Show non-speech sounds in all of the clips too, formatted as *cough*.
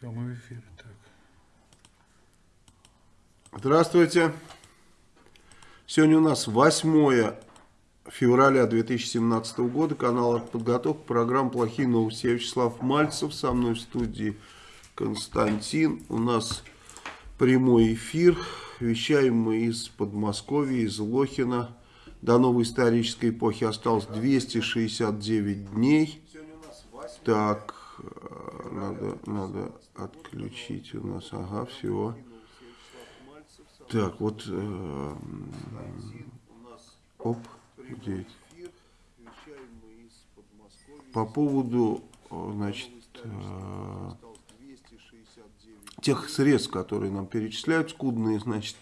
Все, мы в эфире. Так. Здравствуйте. Сегодня у нас 8 февраля 2017 года. Канал «Артподготовка». Программа «Плохие новости». Я Вячеслав Мальцев. Со мной в студии Константин. У нас прямой эфир. Вещаем мы из Подмосковья, из Лохина. До новой исторической эпохи осталось 269 дней. Так, надо, надо отключить у нас. Ага, все. Так, вот... Э, оп, где По поводу, значит, э, тех средств, которые нам перечисляют, скудные, значит,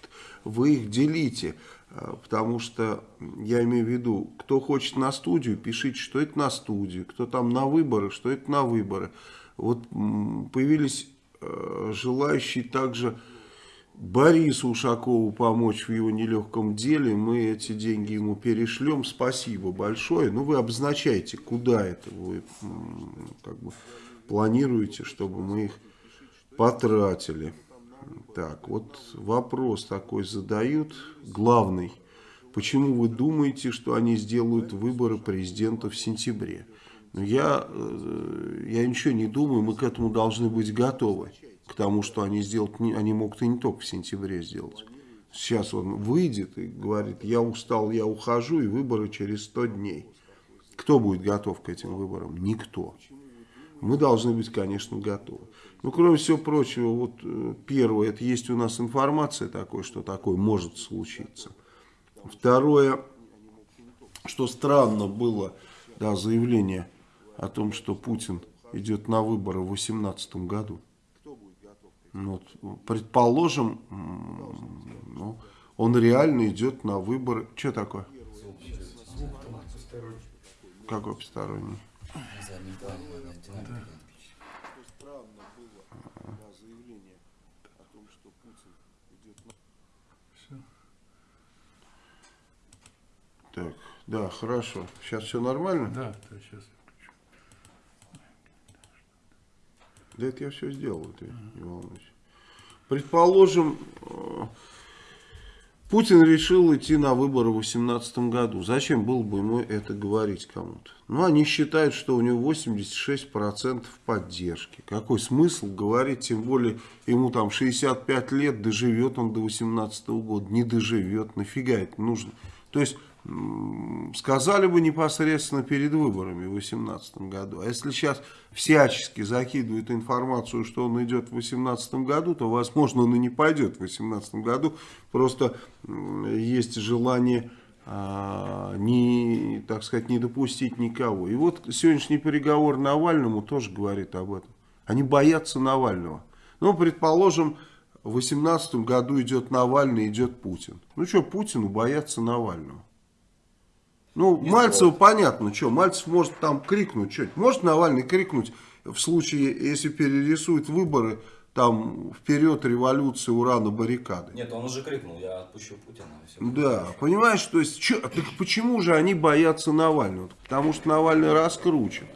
вы их делите. Э, потому что, я имею в виду, кто хочет на студию, пишите, что это на студию. Кто там на выборы, что это на выборы. Вот появились э, желающие также Борису Ушакову помочь в его нелегком деле. Мы эти деньги ему перешлем. Спасибо большое. Ну, вы обозначаете, куда это вы как бы планируете, чтобы мы их потратили. Так, вот вопрос такой задают, главный. Почему вы думаете, что они сделают выборы президента в сентябре? Ну, я, э, я ничего не думаю, мы к этому должны быть готовы к тому, что они сделают, они могут и не только в сентябре сделать. Сейчас он выйдет и говорит, я устал, я ухожу, и выборы через 100 дней. Кто будет готов к этим выборам? Никто. Мы должны быть, конечно, готовы. Ну, кроме всего прочего, вот э, первое, это есть у нас информация такой, что такое может случиться. Второе, что странно было, да, заявление о том, что Путин идет на выборы в 2018 году. Ну, вот, предположим, ну, он реально идет на выборы. Что такое? Какой посторонний? Так, да, хорошо. Сейчас все нормально? Да, да, сейчас. Да это я все сделал, ты не волнуйся. Предположим, э, Путин решил идти на выборы в 2018 году. Зачем было бы ему это говорить кому-то? Ну, они считают, что у него 86% поддержки. Какой смысл говорить, тем более ему там 65 лет, доживет он до 2018 года, не доживет, нафига это нужно? То есть сказали бы непосредственно перед выборами в 2018 году. А если сейчас всячески закидывают информацию, что он идет в 2018 году, то, возможно, он и не пойдет в 2018 году. Просто есть желание а, не, так сказать, не допустить никого. И вот сегодняшний переговор Навальному тоже говорит об этом. Они боятся Навального. Ну, предположим, в 2018 году идет Навальный, идет Путин. Ну что, Путину бояться Навального? Ну, не Мальцеву стоит. понятно, что, Мальцев может там крикнуть, что может Навальный крикнуть в случае, если перерисует выборы, там, вперед революции, ура на баррикады. Нет, он уже крикнул, я отпущу Путина. да, хорошо. понимаешь, то есть, чё, так почему же они боятся Навального? Потому что Навальный раскручен.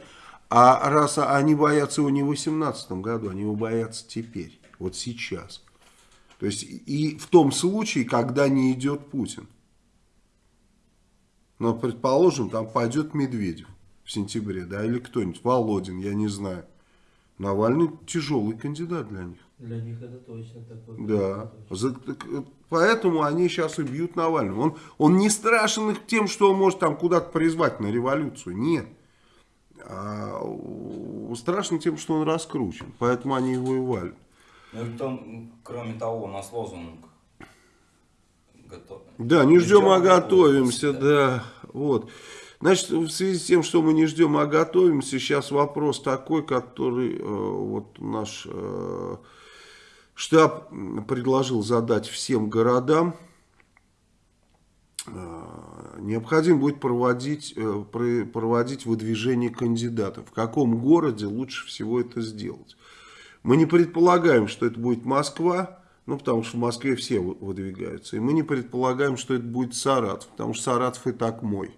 А раз они боятся его не в 2018 году, они его боятся теперь, вот сейчас. То есть, и в том случае, когда не идет Путин. Но, предположим, там пойдет Медведев в сентябре, да, или кто-нибудь, Володин, я не знаю. Навальный тяжелый кандидат для них. Для них это точно такой. Да. За, так, поэтому они сейчас и бьют Навального. Он, он не страшен их тем, что он может там куда-то призвать на революцию. Нет. А, страшен тем, что он раскручен. Поэтому они его и валят. Ну, и потом, кроме того, у нас лозунг готовы. Да, не ждем, а готовимся, да. да. Вот. Значит, в связи с тем, что мы не ждем, а готовимся, сейчас вопрос такой, который э, вот наш э, штаб предложил задать всем городам. Э, необходимо будет проводить, э, проводить выдвижение кандидатов. В каком городе лучше всего это сделать? Мы не предполагаем, что это будет Москва, ну, потому что в Москве все выдвигаются. И мы не предполагаем, что это будет Саратов, потому что Саратов и так мой.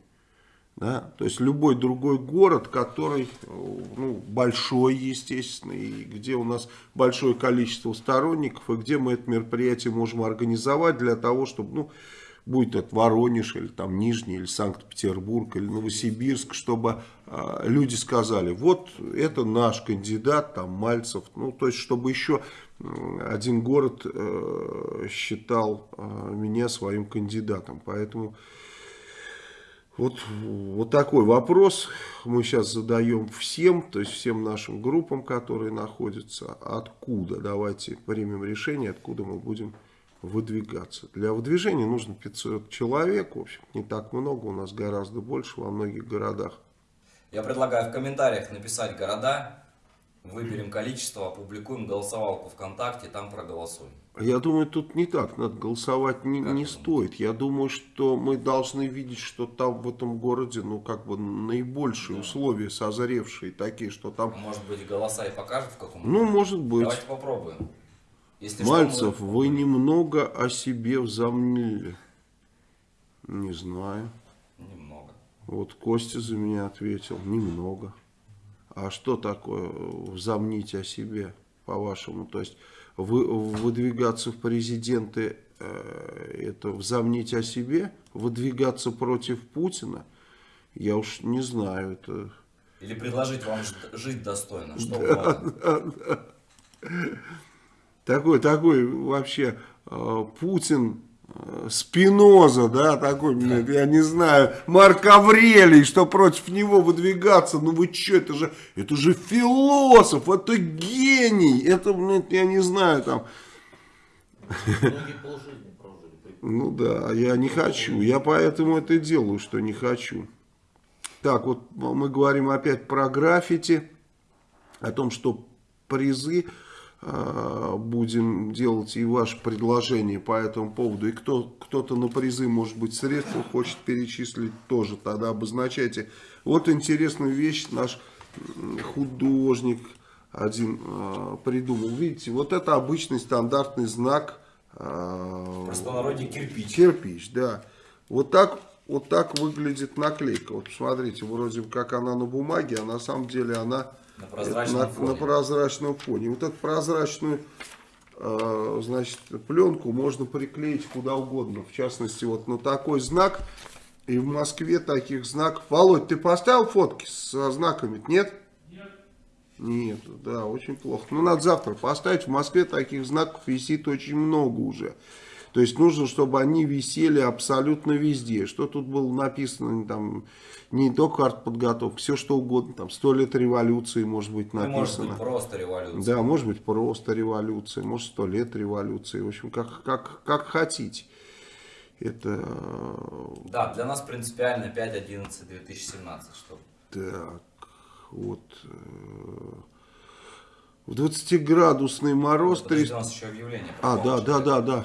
Да? То есть любой другой город, который ну, большой, естественно, и где у нас большое количество сторонников, и где мы это мероприятие можем организовать для того, чтобы, ну, будет это Воронеж, или там Нижний, или Санкт-Петербург, или Новосибирск, чтобы э, люди сказали, вот это наш кандидат, там Мальцев, ну, то есть, чтобы еще один город э, считал э, меня своим кандидатом, поэтому... Вот, вот такой вопрос мы сейчас задаем всем, то есть всем нашим группам, которые находятся. Откуда? Давайте примем решение, откуда мы будем выдвигаться. Для выдвижения нужно 500 человек, в общем, не так много, у нас гораздо больше во многих городах. Я предлагаю в комментариях написать города, выберем количество, опубликуем голосовалку ВКонтакте, там проголосуем. Я думаю, тут не так, надо голосовать не, не стоит. Я думаю, что мы должны видеть, что там в этом городе, ну, как бы наибольшие да. условия созревшие, такие, что там... А может быть, голоса и покажут в каком Ну, может быть. Давайте попробуем. Если Мальцев, что, мы... вы немного о себе взомнили. Не знаю. Немного. Вот Костя за меня ответил, немного. А что такое взомнить о себе, по-вашему? То есть вы, выдвигаться в президенты, э, это взомнить о себе, выдвигаться против Путина, я уж не знаю. Это... Или предложить вам жить достойно, что да, да, да. Такой, такой вообще э, Путин Спиноза, да, такой, блин, я не знаю, Марк Аврелий, что против него выдвигаться, ну вы что, это же, это же философ, это гений, это, я не знаю, там. *laughs* Ну да, я не хочу, я поэтому это делаю, что не хочу. Так, вот мы говорим опять про граффити, о том, что призы будем делать и ваше предложение по этому поводу. И кто, кто-то на призы, может быть, средства хочет перечислить, тоже тогда обозначайте. Вот интересную вещь наш художник один э, придумал. Видите, вот это обычный стандартный знак. Э, Простонародье кирпич. Кирпич, да. Вот так, вот так выглядит наклейка. Вот посмотрите, вроде как она на бумаге, а на самом деле она на прозрачном, на, фоне. на прозрачном фоне. Вот эту прозрачную э, значит, пленку можно приклеить куда угодно. В частности, вот на такой знак. И в Москве таких знаков. Володь, ты поставил фотки со знаками? Нет? Нет. Нет, да, очень плохо. Ну, надо завтра поставить. В Москве таких знаков висит очень много уже. То есть нужно, чтобы они висели абсолютно везде. Что тут было написано, там, не только артподготовка, все что угодно, там, сто лет революции может быть написано. может быть просто революция. Да, может быть просто революция, может сто лет революции, в общем, как, как, как хотите. Это... Да, для нас принципиально 5.11.2017, что. Так, вот... Э, в 20-градусный мороз... Подожди, 3... у нас еще объявление. А, да, да, да, да.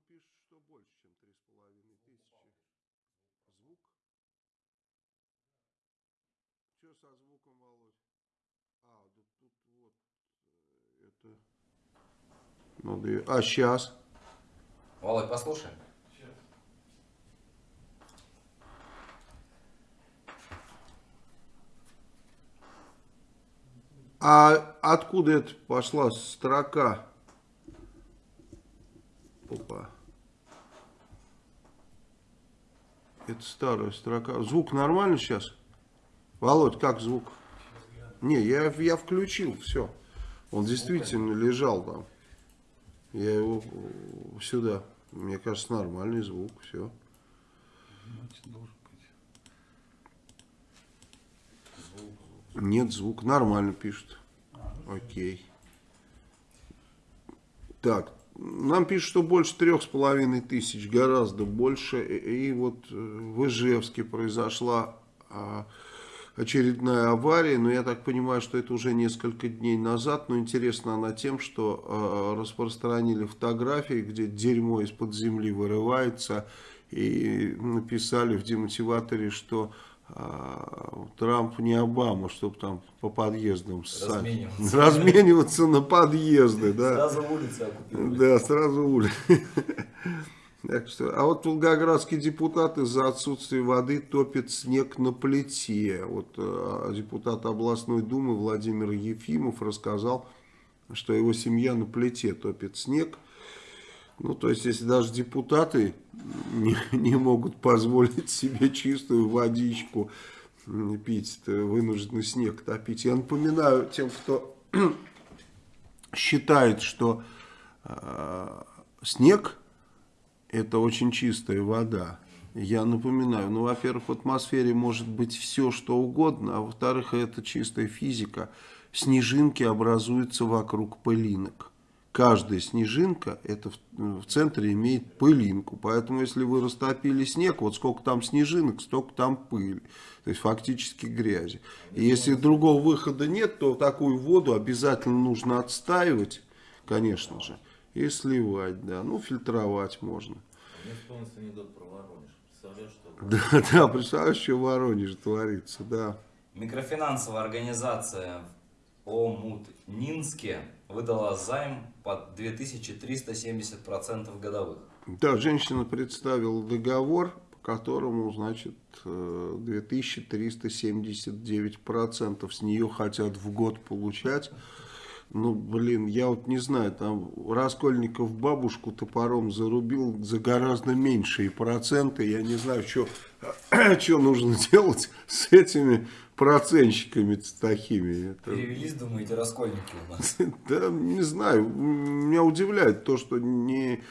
Пишут, что больше, чем 3,5 тысячи. Звук? Что со звуком, Володь? А, да тут вот э, это... Надо... А, сейчас? Володь, послушай. А откуда это пошла строка? Опа. Это старая строка. Звук нормально сейчас? Володь, как звук? Не, я, я включил, все. Он действительно лежал там. Я его сюда. Мне кажется, нормальный звук, все. Нет звук, нормально пишут. Окей. Так, нам пишут, что больше трех с половиной тысяч, гораздо больше. И, вот э, в Ижевске произошла а, очередная авария, но я так понимаю, что это уже несколько дней назад. Но интересна она тем, что а, распространили фотографии, где дерьмо из-под земли вырывается. И написали в демотиваторе, что Трамп не Обама, чтобы там по подъездам. Размениваться. размениваться на подъезды, да. Сразу улицы оккупировать. Да, сразу. Так что, а вот волгоградские депутаты за отсутствие воды топят снег на плите. Вот э, депутат областной думы Владимир Ефимов рассказал, что его семья на плите топит снег. Ну, то есть, если даже депутаты не, *laughs* не могут позволить себе чистую водичку пить, то вынуждены снег топить. Я напоминаю тем, кто *clears throat* считает, что э, снег это очень чистая вода. Я напоминаю, ну, во-первых, в атмосфере может быть все, что угодно, а во-вторых, это чистая физика. Снежинки образуются вокруг пылинок. Каждая снежинка это в, в центре имеет пылинку. Поэтому, если вы растопили снег, вот сколько там снежинок, столько там пыли. То есть, фактически грязи. И если другого выхода нет, то такую воду обязательно нужно отстаивать, конечно же, и сливать, да. Ну, фильтровать можно. Мне вспомнился анекдот про Воронеж. Представляешь, что... *laughs* Да, да, представляешь, что в Воронеже творится, да. Микрофинансовая организация Омутнинске выдала займ под 2370% годовых. Да, женщина представила договор, по которому, значит, э, 2379% с нее хотят в год получать. Ну, блин, я вот не знаю, там Раскольников бабушку топором зарубил за гораздо меньшие проценты. Я не знаю, что, *clears throat* что нужно делать с этими процентщиками такими. Это- Перевелись, думаете, раскольники у нас? *laughs* Да, не знаю. Меня удивляет то, что не,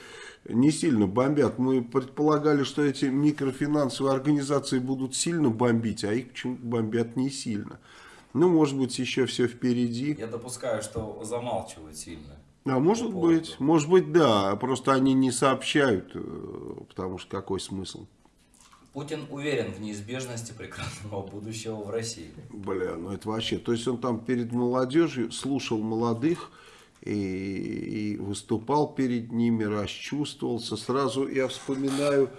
не сильно бомбят. Мы предполагали, что эти микрофинансовые организации будут сильно бомбить, а их почему-то бомбят не сильно. Ну, может быть, еще все впереди. Я допускаю, что замалчивают сильно. А может По поводу. быть, может быть, да. Просто они не сообщают, э, потому что какой смысл? Путин уверен в неизбежности прекрасного будущего в России. Бля, ну это вообще. То есть он там перед молодежью слушал молодых и, и выступал перед ними, расчувствовался. Сразу я вспоминаю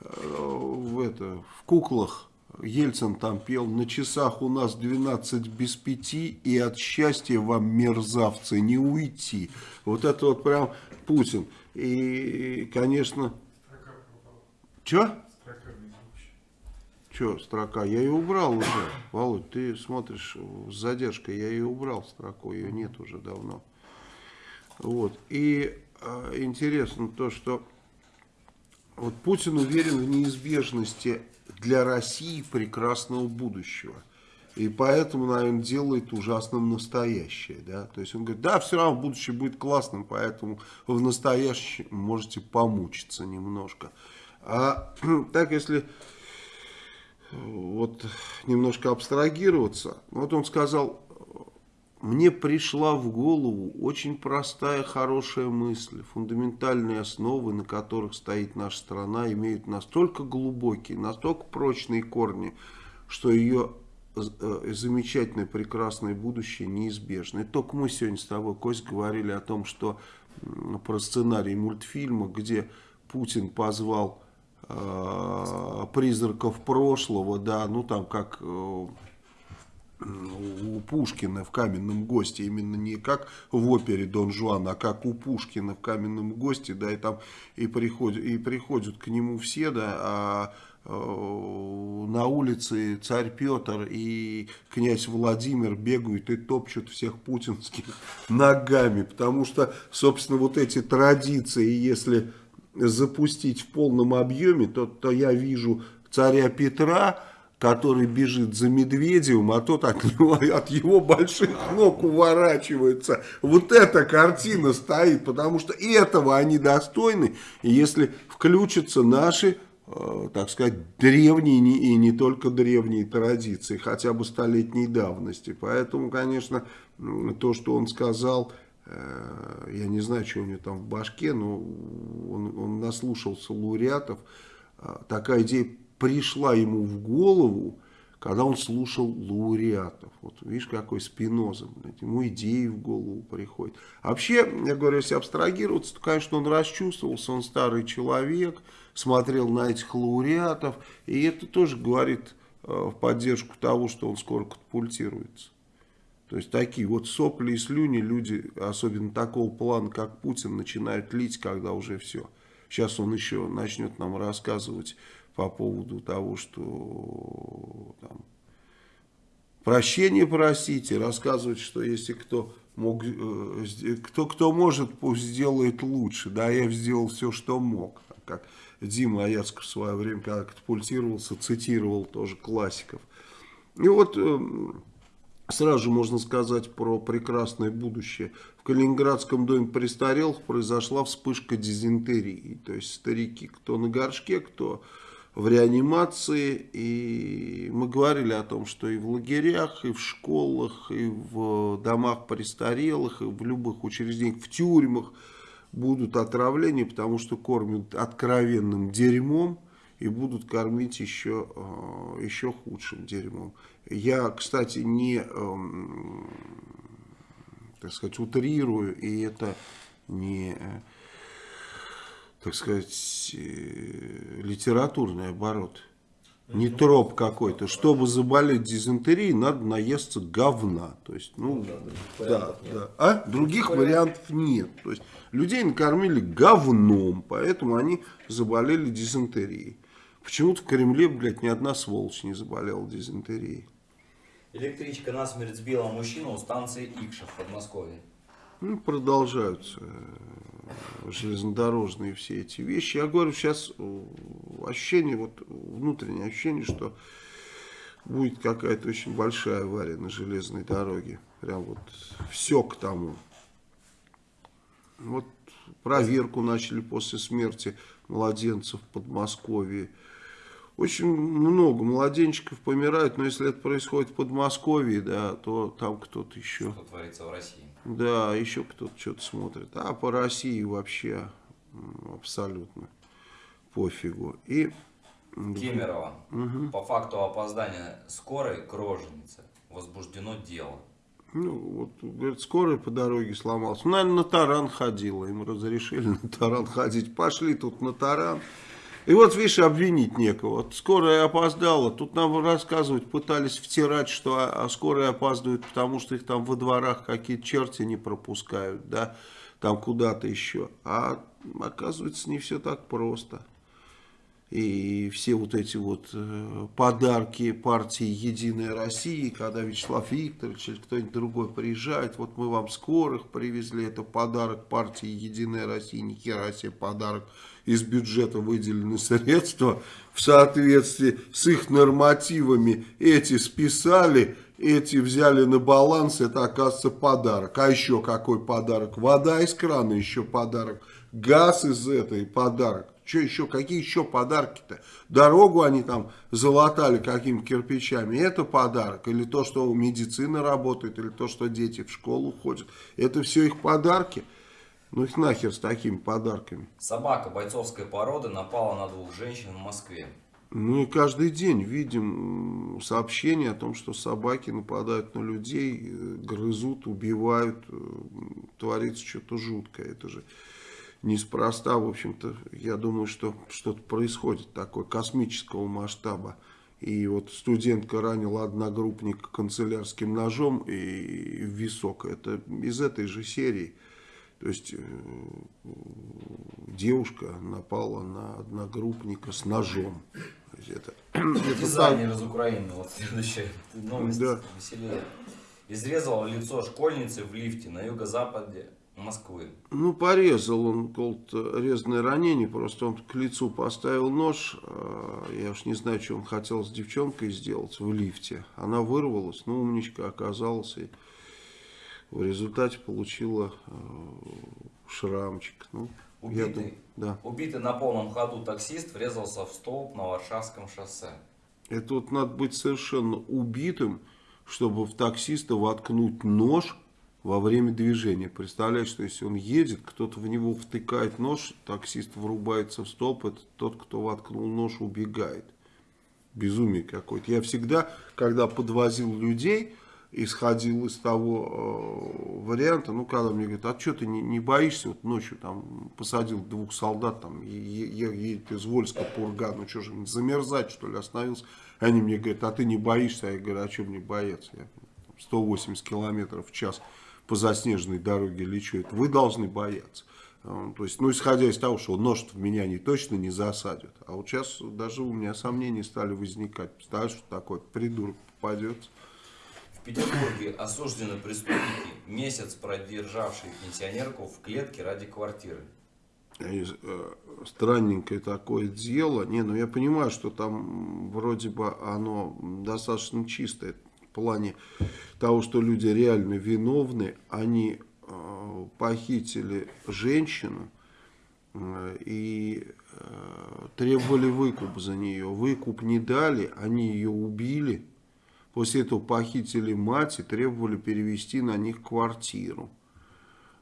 э, в, это, в куклах Ельцин там пел «На часах у нас 12 без пяти, и от счастья вам, мерзавцы, не уйти». Вот это вот прям Путин. И, конечно... Чё? Че, строка? Я ее убрал уже. Володь, ты смотришь с задержкой. Я ее убрал строку. Ее нет уже давно. Вот. И э, интересно то, что вот Путин уверен в неизбежности для России прекрасного будущего. И поэтому, наверное, делает ужасным настоящее. Да? То есть он говорит, да, все равно будущее будет классным, поэтому в настоящем можете помучиться немножко. А *clears throat* так, если вот немножко абстрагироваться, вот он сказал, мне пришла в голову очень простая, хорошая мысль. Фундаментальные основы, на которых стоит наша страна, имеют настолько глубокие, настолько прочные корни, что ее э, замечательное, прекрасное будущее неизбежно. И только мы сегодня с тобой, Кость, говорили о том, что про сценарий мультфильма, где Путин позвал э, призраков прошлого, да, ну там как э, у Пушкина в «Каменном госте», именно не как в опере Дон Жуан, а как у Пушкина в «Каменном госте», да, и там и приходят, и приходят к нему все, да, а э, на улице царь Петр и князь Владимир бегают и топчут всех путинских *laughs* ногами, потому что, собственно, вот эти традиции, если запустить в полном объеме, то, то я вижу царя Петра, который бежит за Медведевым, а тот от, него, от его больших ног уворачивается. Вот эта картина стоит, потому что этого они достойны. Если включатся наши, э, так сказать, древние и не только древние традиции, хотя бы столетней давности. Поэтому, конечно, то, что он сказал, э, я не знаю, что у него там в башке, но он, он наслушался лауреатов. Э, такая идея пришла ему в голову, когда он слушал лауреатов. Вот видишь, какой спиноза, блядь, ему идеи в голову приходят. Вообще, я говорю, если абстрагироваться, то, конечно, он расчувствовался, он старый человек, смотрел на этих лауреатов, и это тоже говорит э, в поддержку того, что он скоро катапультируется. То есть такие вот сопли и слюни люди, особенно такого плана, как Путин, начинают лить, когда уже все. Сейчас он еще начнет нам рассказывать по поводу того, что там, прощение просите, рассказывать, что если кто мог, э, кто, кто может, пусть сделает лучше. Да, я сделал все, что мог. Как Дима Аяцков в свое время, когда катапультировался, цитировал тоже классиков. И вот э, сразу же можно сказать про прекрасное будущее. В Калининградском доме престарелых произошла вспышка дизентерии. То есть старики, кто на горшке, кто в реанимации. И мы говорили о том, что и в лагерях, и в школах, и в домах престарелых, и в любых учреждениях, в тюрьмах будут отравления, потому что кормят откровенным дерьмом и будут кормить еще, э, еще худшим дерьмом. Я, кстати, не, эм, так сказать, утрирую, и это не так сказать, э, литературный оборот. Не троп какой-то. Чтобы заболеть дизентерией, надо наесться говна. То есть, ну, ну да, да, да. А? Других вариантов нет. То есть, людей накормили говном, поэтому они заболели дизентерией. Почему-то в Кремле, блядь, ни одна сволочь не заболела дизентерией. Электричка насмерть сбила мужчину у станции Икша в Подмосковье. Ну, продолжаются железнодорожные все эти вещи. Я говорю, сейчас э, ощущение, вот внутреннее ощущение, что будет какая-то очень большая авария на железной дороге. Прям вот все к тому. Вот проверку начали после смерти младенцев в Подмосковье. Очень много младенчиков помирают, но если это происходит в Подмосковье, да, то там кто-то еще. Что творится в России. Да, еще кто-то что-то смотрит. А по России вообще абсолютно пофигу. И... Кемерово. Угу. По факту опоздания скорой к роженице возбуждено дело. Ну, вот, говорит, скорая по дороге сломалась. Ну, наверное, на таран ходила. Им разрешили на таран ходить. Пошли тут на таран. И вот, видишь, обвинить некого. Скорая опоздала. Тут нам рассказывают, пытались втирать, что а, а скорая опаздывают, потому что их там во дворах какие-то черти не пропускают, да, там куда-то еще. А оказывается, не все так просто. И все вот эти вот э, подарки партии «Единая Россия», когда Вячеслав Викторович или кто-нибудь другой приезжает, вот мы вам скорых привезли, это подарок партии «Единая Россия», ни хера себе подарок из бюджета выделены средства в соответствии с их нормативами. Эти списали, эти взяли на баланс, это оказывается подарок. А еще какой подарок? Вода из крана еще подарок. Газ из этой подарок. Что еще, какие еще подарки-то? Дорогу они там залатали какими-то кирпичами. Это подарок. Или то, что медицина работает, или то, что дети в школу ходят. Это все их подарки. Ну их нахер с такими подарками. Собака бойцовской породы напала на двух женщин в Москве. И каждый день видим сообщения о том, что собаки нападают на людей, э, грызут, убивают, э, творится что-то жуткое. Это же неспроста, в общем-то, я думаю, что что-то происходит такое космического масштаба. И вот студентка ранила одногруппника канцелярским ножом и в висок. Это из этой же серии. То есть э, девушка напала на одногруппника с ножом. Это, Дизайнер из Украины, вот следующая новость да. веселее. Изрезала лицо школьницы в лифте на юго-западе Москвы. Ну, порезал он какое-то резное ранение, просто он к лицу поставил нож, э, я уж не знаю, что он хотел с девчонкой сделать в лифте. Она вырвалась, ну, умничка оказалась, и в результате получила э, шрамчик. Ну, Убитый, думаю, да. убитый на полном ходу таксист врезался в столб на Варшавском шоссе. Это вот надо быть совершенно убитым, чтобы в таксиста воткнуть нож во время движения. Представляешь, что если он едет, кто-то в него втыкает нож, таксист врубается в столб, это тот, кто воткнул нож, убегает. Безумие какое-то. Я всегда, когда подвозил людей, исходил из того э, варианта, ну, когда мне говорят, а что ты не, не боишься, вот ночью там посадил двух солдат, там, е- едет из Вольска Пурга, ну, что же, замерзать, что ли, остановился. Они мне говорят, а ты не боишься? А я говорю, а что мне бояться? Я там, 180 километров в час по заснеженной дороге лечу, это вы должны бояться. Э, То есть, ну, исходя из того, что нож в меня не точно не засадят. А вот сейчас даже у меня сомнения стали возникать. Представляешь, что такой придурок попадется. Петербурге осуждены преступники, месяц продержавшие пенсионерку в клетке ради квартиры. Э, странненькое такое дело. Не, ну я понимаю, что там вроде бы оно достаточно чистое в плане того, что люди реально виновны. Они э, похитили женщину э, и требовали выкуп за нее. Выкуп не дали, они ее убили. После этого похитили мать и требовали перевести на них квартиру.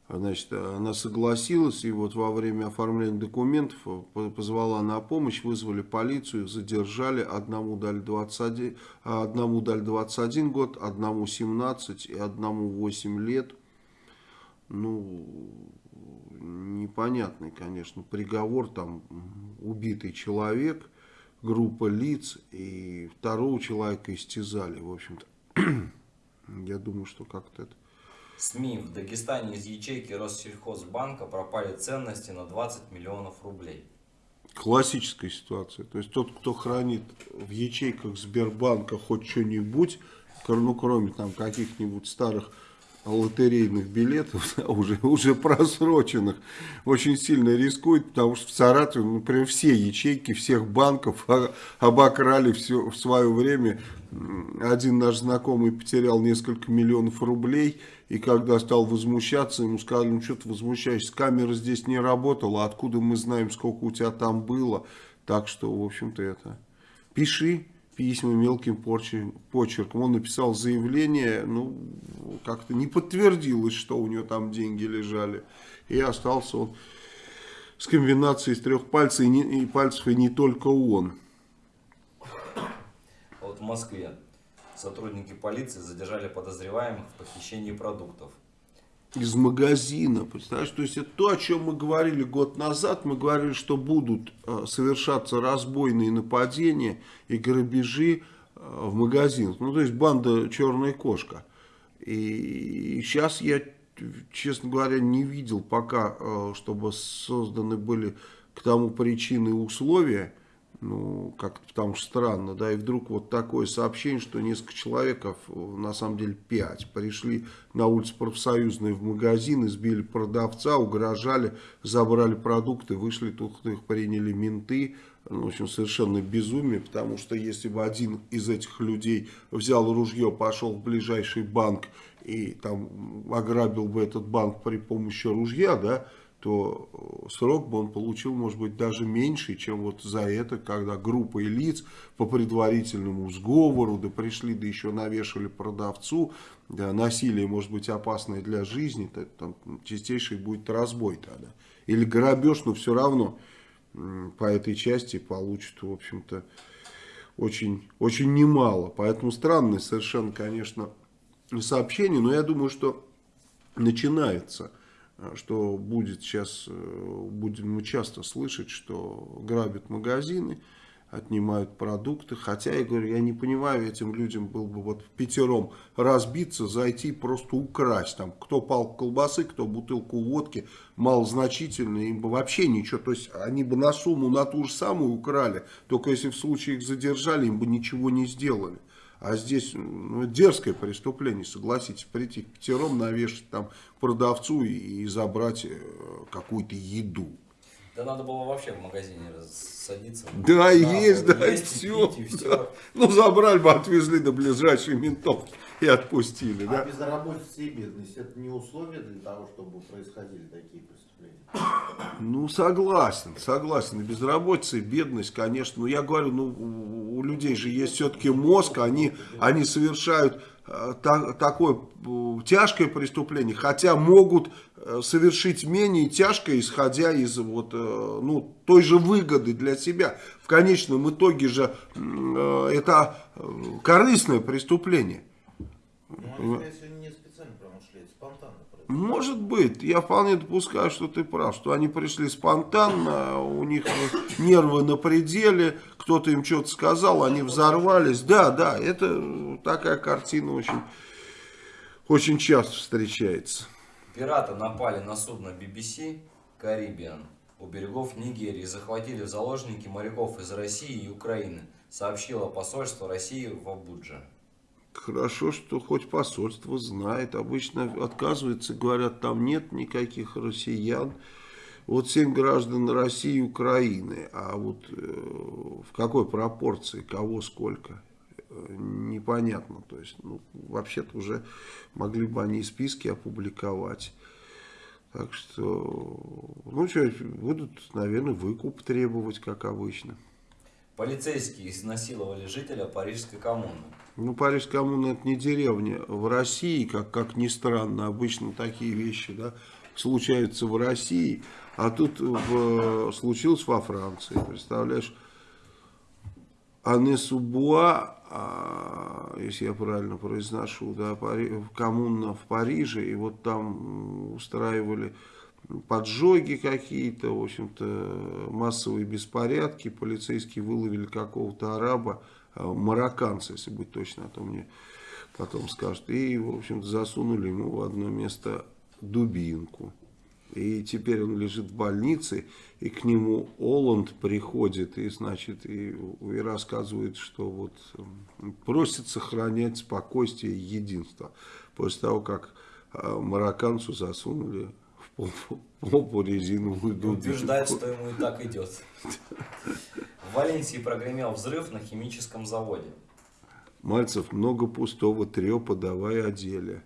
Значит, она согласилась, и вот во время оформления документов по- позвала на помощь, вызвали полицию, задержали, одному дали 21, а одному дали 21 год, одному 17 и одному 8 лет. Ну, непонятный, конечно, приговор, там убитый человек, группа лиц, и второго человека истязали, в общем-то. *clears throat* Я думаю, что как-то это... СМИ в Дагестане из ячейки Россельхозбанка пропали ценности на 20 миллионов рублей. Классическая ситуация. То есть тот, кто хранит в ячейках Сбербанка хоть что-нибудь, ну кроме там каких-нибудь старых лотерейных билетов, *laughs* уже, уже просроченных, очень сильно рискует, потому что в Саратове, ну, например, все ячейки всех банков *laughs* обокрали все в свое время. Один наш знакомый потерял несколько миллионов рублей, и когда стал возмущаться, ему сказали, ну что ты возмущаешься, камера здесь не работала, откуда мы знаем, сколько у тебя там было. Так что, в общем-то, это... Пиши письма мелким почерком. Он написал заявление, ну, как-то не подтвердилось, что у него там деньги лежали. И остался он с комбинацией из трех пальцев, и, не- и пальцев, и не только он. А Вот в Москве сотрудники полиции задержали подозреваемых в похищении продуктов. Из магазина, представляешь, то есть это то, о чем мы говорили год назад, мы говорили, что будут э, совершаться разбойные нападения и грабежи э, в магазинах, ну то есть банда черная кошка. И сейчас я, честно говоря, не видел пока, э, чтобы созданы были к тому причины и условия, ну, как-то потому что странно, да, и вдруг вот такое сообщение, что несколько человеков, на самом деле пять, пришли на улицу профсоюзной в магазин, избили продавца, угрожали, забрали продукты, вышли, тут их приняли менты, ну, в общем, совершенно безумие, потому что если бы один из этих людей взял ружье, пошел в ближайший банк и там ограбил бы этот банк при помощи ружья, да, то э, срок бы он получил, может быть, даже меньше, чем вот за это, когда группа лиц по предварительному сговору, да пришли, да еще навешали продавцу, да, насилие может быть опасное для жизни, то, там чистейший будет разбой тогда. Или грабеж, но все равно по этой части получит, в общем-то, очень, очень немало. Поэтому странное совершенно, конечно, сообщение, но я думаю, что начинается что будет сейчас, э, будем мы часто слышать, что грабят магазины, отнимают продукты. Хотя, я говорю, я не понимаю, этим людям был бы вот пятером разбиться, зайти просто украсть. Там, кто пал колбасы, кто бутылку водки, малозначительно, им бы вообще ничего. То есть, они бы на сумму, на ту же самую украли, только если в случае их задержали, им бы ничего не сделали. А здесь ну, дерзкое преступление, согласитесь, прийти к пятером, навешать там продавцу и, и забрать э, какую-то еду. Да надо было вообще в магазине садиться. Да, есть, да, есть, все. пить, и все. Ну, забрали бы, отвезли до ближайшей ментовки и отпустили, А да. безработица и бедность это не условия для того, чтобы происходили такие преступления. Ну, согласен, согласен. И Безработица и бедность, конечно. Но я говорю, ну, у- людей же есть все-таки мозг, они, они совершают э, та- такое э, тяжкое преступление, хотя могут э, совершить менее тяжкое, исходя из вот, ну, той же выгоды для себя. В конечном итоге же это корыстное преступление. Ну, они, скорее всего, не специально промышляют, это спонтанно происходит. Может быть, я вполне допускаю, что ты прав, что они пришли спонтанно, у них нервы на пределе, кто-то им что-то сказал, они взорвались. Да, да, это такая картина очень, очень часто встречается. Пираты напали на судно BBC Caribbean у берегов Нигерии и захватили в заложники моряков из России и Украины, сообщило посольство России в Абудже. Хорошо, что хоть посольство знает. Обычно отказываются, говорят, там нет никаких россиян. Вот семь граждан России и Украины. А вот э, в какой пропорции, кого сколько, э, непонятно. То есть, ну, вообще-то уже могли бы они списки опубликовать. Так что, ну что, будут, наверное, выкуп требовать, как обычно. Полицейские изнасиловали жителя Парижской коммуны. Ну, Париж коммуна это не деревня. В России, как, как ни странно, обычно такие вещи да, случаются в России, а тут в, случилось во Франции. Представляешь, Анне Субуа, а, если я правильно произношу, да, Пари- коммуна в Париже, и вот там устраивали поджоги какие-то, в общем-то, массовые беспорядки, полицейские выловили какого-то араба, а, марокканца, если быть точно, а то мне потом скажут, и, в общем-то, засунули ему в одно место дубинку. И теперь он лежит в больнице, и к нему Оланд приходит и, значит, и, и рассказывает, что вот м, просит сохранять спокойствие и единство. После того, как а, марокканцу засунули попу, резиновую дубинку. Утверждает, что ему и так идет. В Валенсии прогремел взрыв на химическом заводе. Мальцев, много пустого трепа, давай о деле.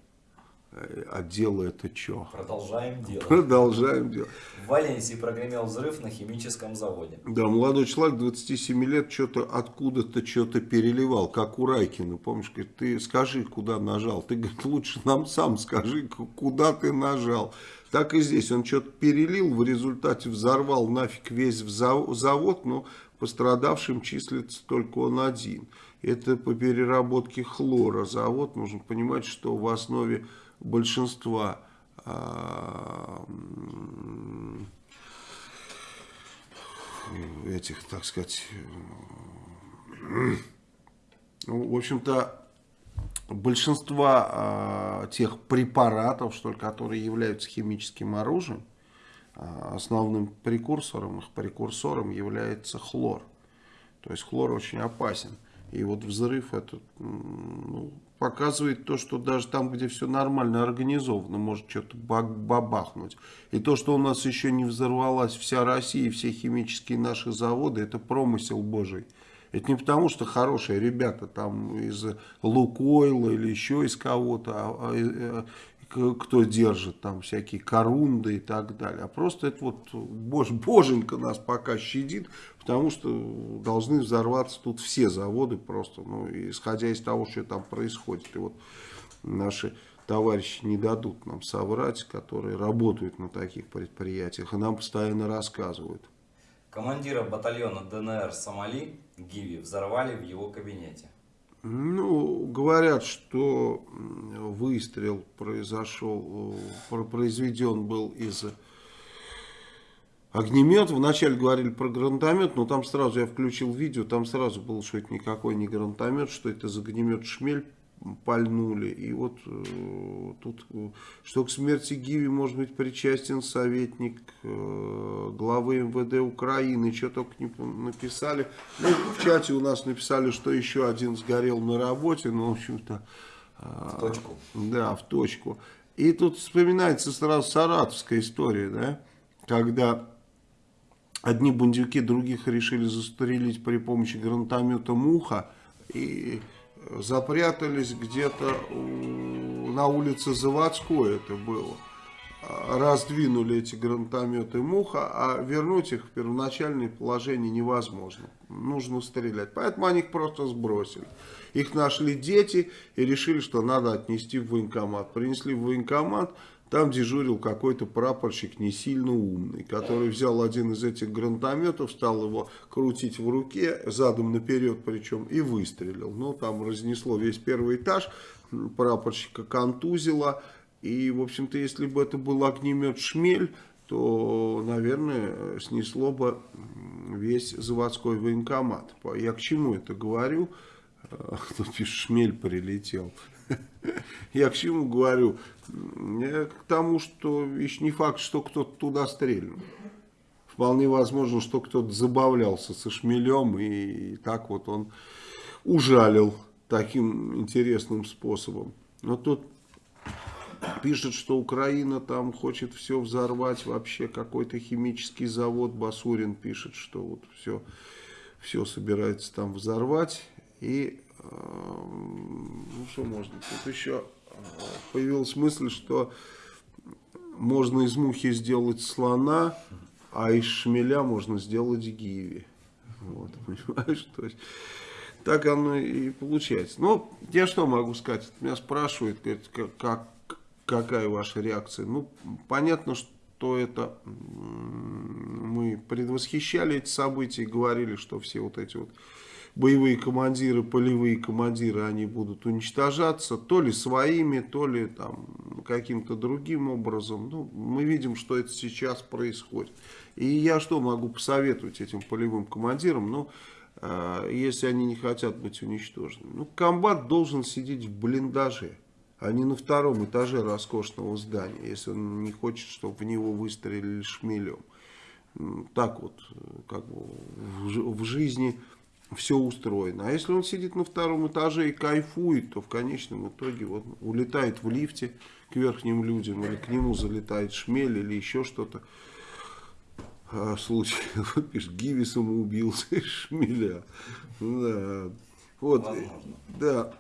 А дело это что? Продолжаем дело. Продолжаем делать. В Валенсии прогремел взрыв на химическом заводе. Да, молодой человек, 27 лет, что-то откуда-то что-то переливал, как у Райкина. Помнишь, говорит, ты скажи, куда нажал. Ты, говорит, лучше нам сам скажи, куда ты нажал. Так и здесь. Он что-то перелил, в результате взорвал нафиг весь завод, но пострадавшим числится только он один. Это по переработке хлора завод. Нужно понимать, что в основе большинства а, этих, так сказать, ну, в общем-то, большинство а, тех препаратов, что ли, которые являются химическим оружием, а, основным прекурсором, их прекурсором является хлор. То есть хлор очень опасен. И вот взрыв этот ну, показывает то, что даже там, где все нормально организовано, может что-то бабахнуть. И то, что у нас еще не взорвалась вся Россия все химические наши заводы, это промысел Божий. Это не потому, что хорошие ребята там из Лукойла или еще из кого-то, а- а, э, кто держит там всякие корунды и так далее. А просто это вот бож, боженька нас пока щадит, потому что должны взорваться тут все заводы просто, ну, исходя из того, что там происходит. И вот наши товарищи не дадут нам соврать, которые работают на таких предприятиях, и нам постоянно рассказывают. Командира батальона ДНР Сомали Гиви взорвали в его кабинете. Ну, говорят, что выстрел произошел, э, про- произведен был из огнемета. Вначале говорили про гранатомет, но там сразу я включил видео, там сразу было, что это никакой не гранатомет, что это из огнемет «Шмель» пальнули. И вот э, тут, э, что к смерти Гиви может быть причастен советник э, главы МВД Украины, что только не написали. Ну, в чате у нас написали, что еще один сгорел на работе, ну, в общем-то... В точку. Да, в точку. И тут вспоминается сразу саратовская история, да, когда одни бандюки других решили застрелить при помощи гранатомета «Муха» и запрятались где-то на улице Заводской это было. Раздвинули эти гранатометы «Муха», а вернуть их в первоначальное положение невозможно. Нужно стрелять. Поэтому они их просто сбросили. Их нашли дети и решили, что надо отнести в военкомат. Принесли в военкомат, там дежурил какой-то прапорщик не сильно умный, который взял один из этих гранатометов, стал его крутить в руке, задом наперед причем, и выстрелил. Ну, там разнесло весь первый этаж, прапорщика контузило. И, в общем-то, если бы это был огнемет «Шмель», то, наверное, снесло бы весь заводской военкомат. Я к чему это говорю? *laughs* Тут шмель прилетел. Я к чему говорю? Я к тому, что еще не факт, что кто-то туда стрельнул. Вполне возможно, что кто-то забавлялся со шмелем и так вот он ужалил таким интересным способом. Но тут пишет, что Украина там хочет все взорвать, вообще какой-то химический завод. Басурин пишет, что вот все, все собирается там взорвать. И ну что можно, тут еще появилась мысль, что можно из мухи сделать слона, а из шмеля можно сделать гиви. Вот, *laughs* понимаешь, то есть так оно и получается. Ну, я что могу сказать? Меня спрашивают, говорят, как, какая ваша реакция? Ну, понятно, что это мы предвосхищали эти события, говорили, что все вот эти вот боевые командиры, полевые командиры, они будут уничтожаться, то ли своими, то ли там каким-то другим образом. Ну, мы видим, что это сейчас происходит. И я что могу посоветовать этим полевым командирам? Ну, э, если они не хотят быть уничтожены. Ну, комбат должен сидеть в блиндаже, а не на втором этаже роскошного здания, если он не хочет, чтобы в него выстрелили шмелем. Так вот, как бы в жизни все устроено. А если он сидит на втором этаже и кайфует, то в конечном итоге вот улетает в лифте к верхним людям, или к нему залетает шмель, или еще что-то. А, случай, *laughs* вот пишет, Гиви самоубился из шмеля. Да. Вот, да.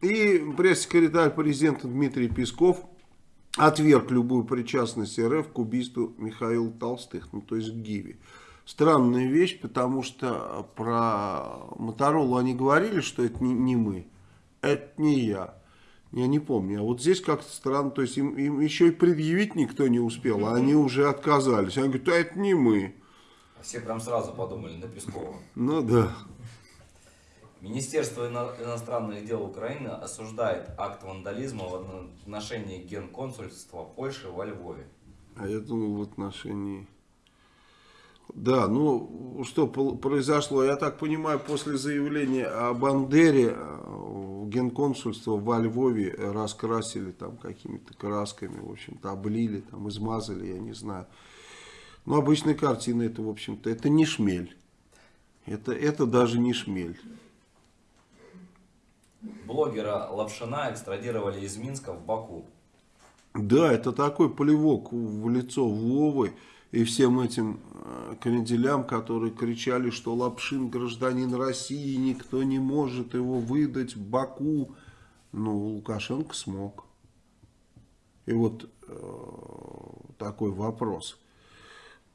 И пресс-секретарь президента Дмитрий Песков отверг любую причастность РФ к убийству Михаила Толстых, ну то есть к Гиви странная вещь, потому что про Моторолу они говорили, что это не, не мы. Это не я. Я не помню. А вот здесь как-то странно. То есть им, им еще и предъявить никто не успел, а они уже отказались. Они говорят, а это не мы. Все прям сразу подумали на Пескова. Ну да. Министерство иностранных дел Украины осуждает акт вандализма в отношении генконсульства Польши во Львове. А я думал в отношении... Да, ну что произошло, я так понимаю, после заявления о Бандере э, генконсульство во Львове раскрасили там какими-то красками, в общем-то, облили, там, измазали, я не знаю. Но обычная картина это, в общем-то, это не шмель. Это, это даже не шмель. Блогера Лапшина экстрадировали из Минска в Баку. Да, это такой плевок в лицо Вовы и всем этим э, кренделям, которые кричали, что Лапшин гражданин России, никто не может его выдать Баку. Ну, Лукашенко смог. И вот э, такой вопрос.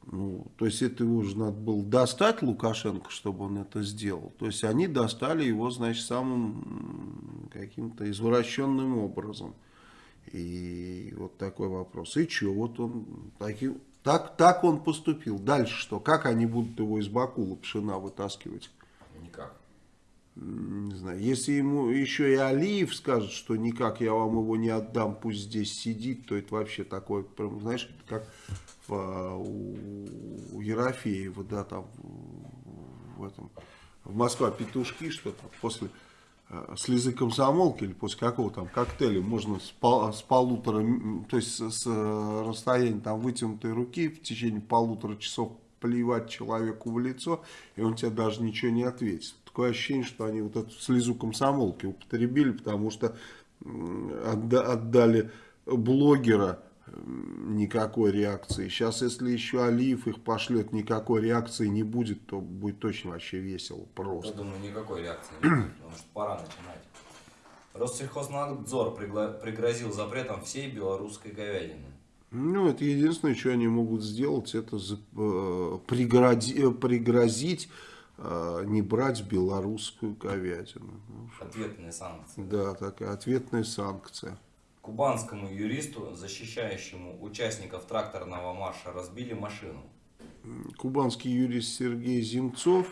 Ну, то есть это его же надо было достать Лукашенко, чтобы он это сделал. То есть они достали его, значит, самым каким-то извращенным образом. И вот такой вопрос. И что, вот он таким так, так он поступил. Дальше что? Как они будут его из Бакула пшена вытаскивать? Никак. Не знаю. Если ему еще и Алиев скажет, что никак я вам его не отдам, пусть здесь сидит, то это вообще такое, прям, знаешь, как в, у, у Ерофеева, да, там в этом, в Москва петушки что-то после э, слезы комсомолки или после какого там коктейля можно с, пол- с полутора, то есть с, с, э, расстояния там вытянутой руки в течение полутора часов плевать человеку в лицо, и он тебе даже ничего не ответит. Такое ощущение, что они вот эту слезу комсомолки употребили, потому что отдали блогера никакой реакции. Сейчас, если еще Алиев их пошлет, никакой реакции не будет, то будет точно вообще весело Я просто. думаю, никакой реакции не будет, потому что пора начинать. Россельхознадзор пригрозил запретом всей белорусской говядины. Ну, это единственное, что они могут сделать, это э, пригроди- э, пригрозить э, не брать белорусскую говядину. Ну, Ответные санкции. Да, такая ответная санкция. Кубанскому юристу, защищающему участников тракторного марша, разбили машину. Кубанский юрист Сергей Земцов,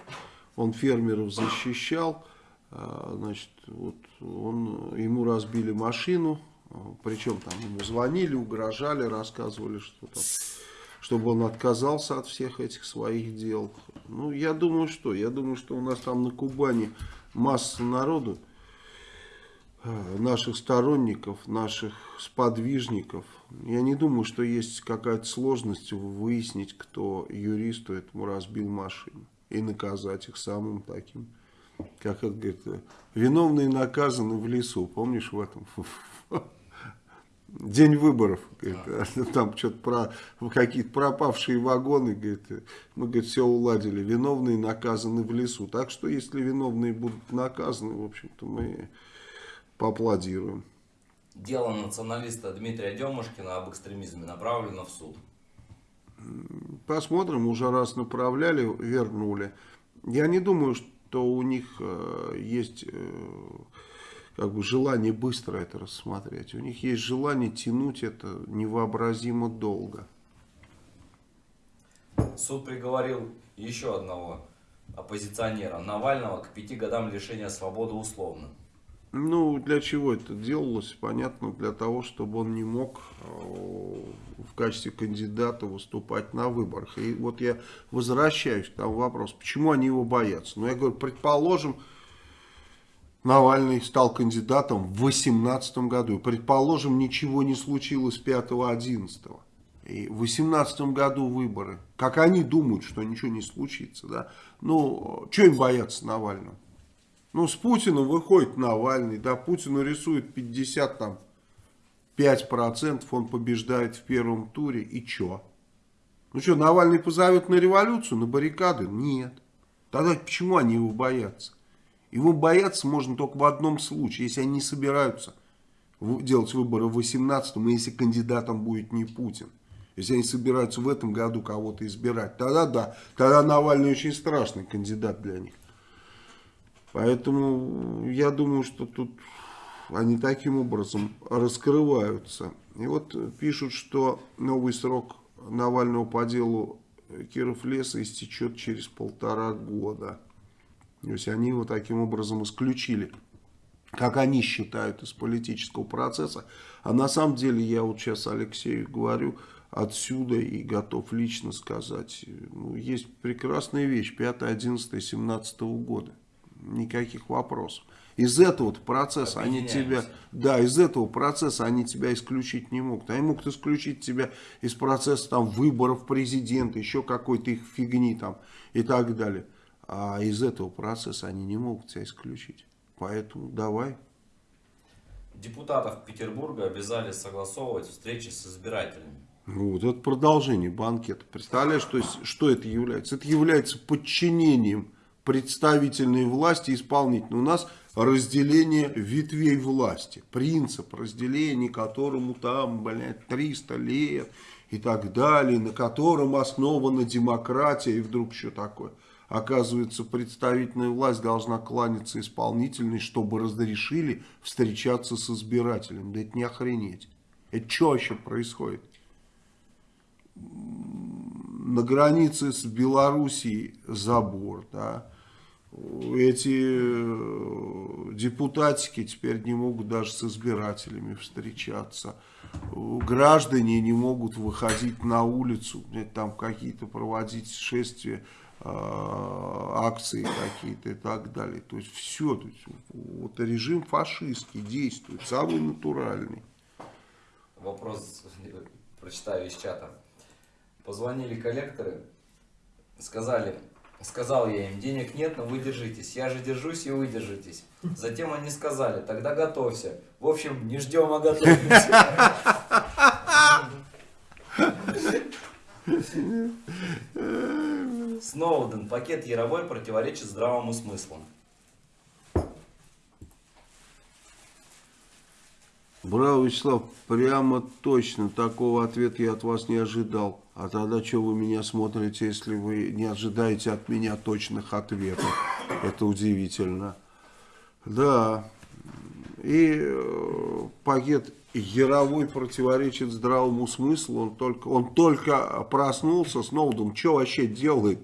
он фермеров защищал, а, значит, вот он, ему разбили машину, а, причем там ему звонили, угрожали, рассказывали, что там, чтобы он отказался от всех этих своих дел. Ну, я думаю, что, я думаю, что у нас там на Кубани масса народу, наших сторонников, наших сподвижников. Я не думаю, что есть какая-то сложность выяснить, кто юристу этому разбил машину. И наказать их самым таким, как это говорит, э, виновные наказаны в лесу. Помнишь в этом? День выборов, говорит, там что-то про какие-то пропавшие вагоны, говорит, мы, говорит, все уладили, виновные наказаны в лесу. Так что, если виновные будут наказаны, в общем-то, мы поаплодируем. Дело националиста Дмитрия Демушкина об экстремизме направлено в суд. Посмотрим, уже раз направляли, вернули. Я не думаю, что у них э, есть э, как бы желание быстро это рассмотреть. У них есть желание тянуть это невообразимо долго. Суд приговорил еще одного оппозиционера Навального к пяти годам лишения свободы условно. Ну, для чего это делалось? Понятно, для того, чтобы он не мог э, в качестве кандидата выступать на выборах. И вот я возвращаюсь к тому вопросу, почему они его боятся. Ну, я говорю, предположим, Навальный стал кандидатом в 2018 году. Предположим, ничего не случилось 5-11. И в 2018 году выборы. Как они думают, что ничего не случится. Да? Ну, что им бояться Навального? Ну, с Путиным выходит Навальный, да, Путину рисует 50 там 5%, он побеждает в первом туре, и чё? Ну что, Навальный позовет на революцию, на баррикады? Нет. Тогда почему они его боятся? Его бояться можно только в одном случае, если они не собираются делать выборы в 18-м, и если кандидатом будет не Путин. Если они собираются в этом году кого-то избирать, тогда да, тогда Навальный очень страшный кандидат для них. Поэтому я думаю, что тут они таким образом раскрываются. И вот пишут, что новый срок Навального по делу Киров леса истечет через полтора года. То есть они его таким образом исключили, как они считают, из политического процесса. А на самом деле, я вот сейчас Алексею говорю отсюда и готов лично сказать, ну, есть прекрасная вещь, 5, 11, 17 года. Никаких вопросов. Из этого процесса они тебя, да, из этого процесса они тебя исключить не могут. Они могут исключить тебя из процесса там выборов президента, еще какой-то их фигни там и так далее. А из этого процесса они не могут тебя исключить. Поэтому давай. Депутатов Петербурга обязали согласовывать встречи с избирателями. Ну, Вот это продолжение банкета. Представляешь, то есть, что это является? Это является подчинением представительной власти исполнительной. У нас разделение ветвей власти. Принцип разделения, которому там, блядь, 300 лет и так далее, на котором основана демократия и вдруг что такое. Оказывается, представительная власть должна кланяться исполнительной, чтобы разрешили встречаться с избирателем. Да это не охренеть. Это что вообще происходит? на границе с Белоруссией забор, да. Эти э, депутатики теперь не могут даже с избирателями встречаться. Граждане не могут выходить на улицу, там какие-то проводить шествия э, акции какие-то и так далее. То есть все, то есть, вот режим фашистский действует, самый натуральный. Вопрос прочитаю из чата. Позвонили коллекторы, сказали, сказал я им, денег нет, но вы держитесь. Я же держусь и вы держитесь. Затем они сказали, тогда готовься. В общем, не ждем, а готовимся. Сноуден, пакет Яровой противоречит здравому смыслу. Браво, Вячеслав, прямо точно такого ответа я от вас не ожидал. А тогда что вы меня смотрите, если вы не ожидаете от меня точных ответов? Это удивительно. Да. И э, пакет Яровой противоречит здравому смыслу. Он только, он только проснулся, Сноуден что вообще делает?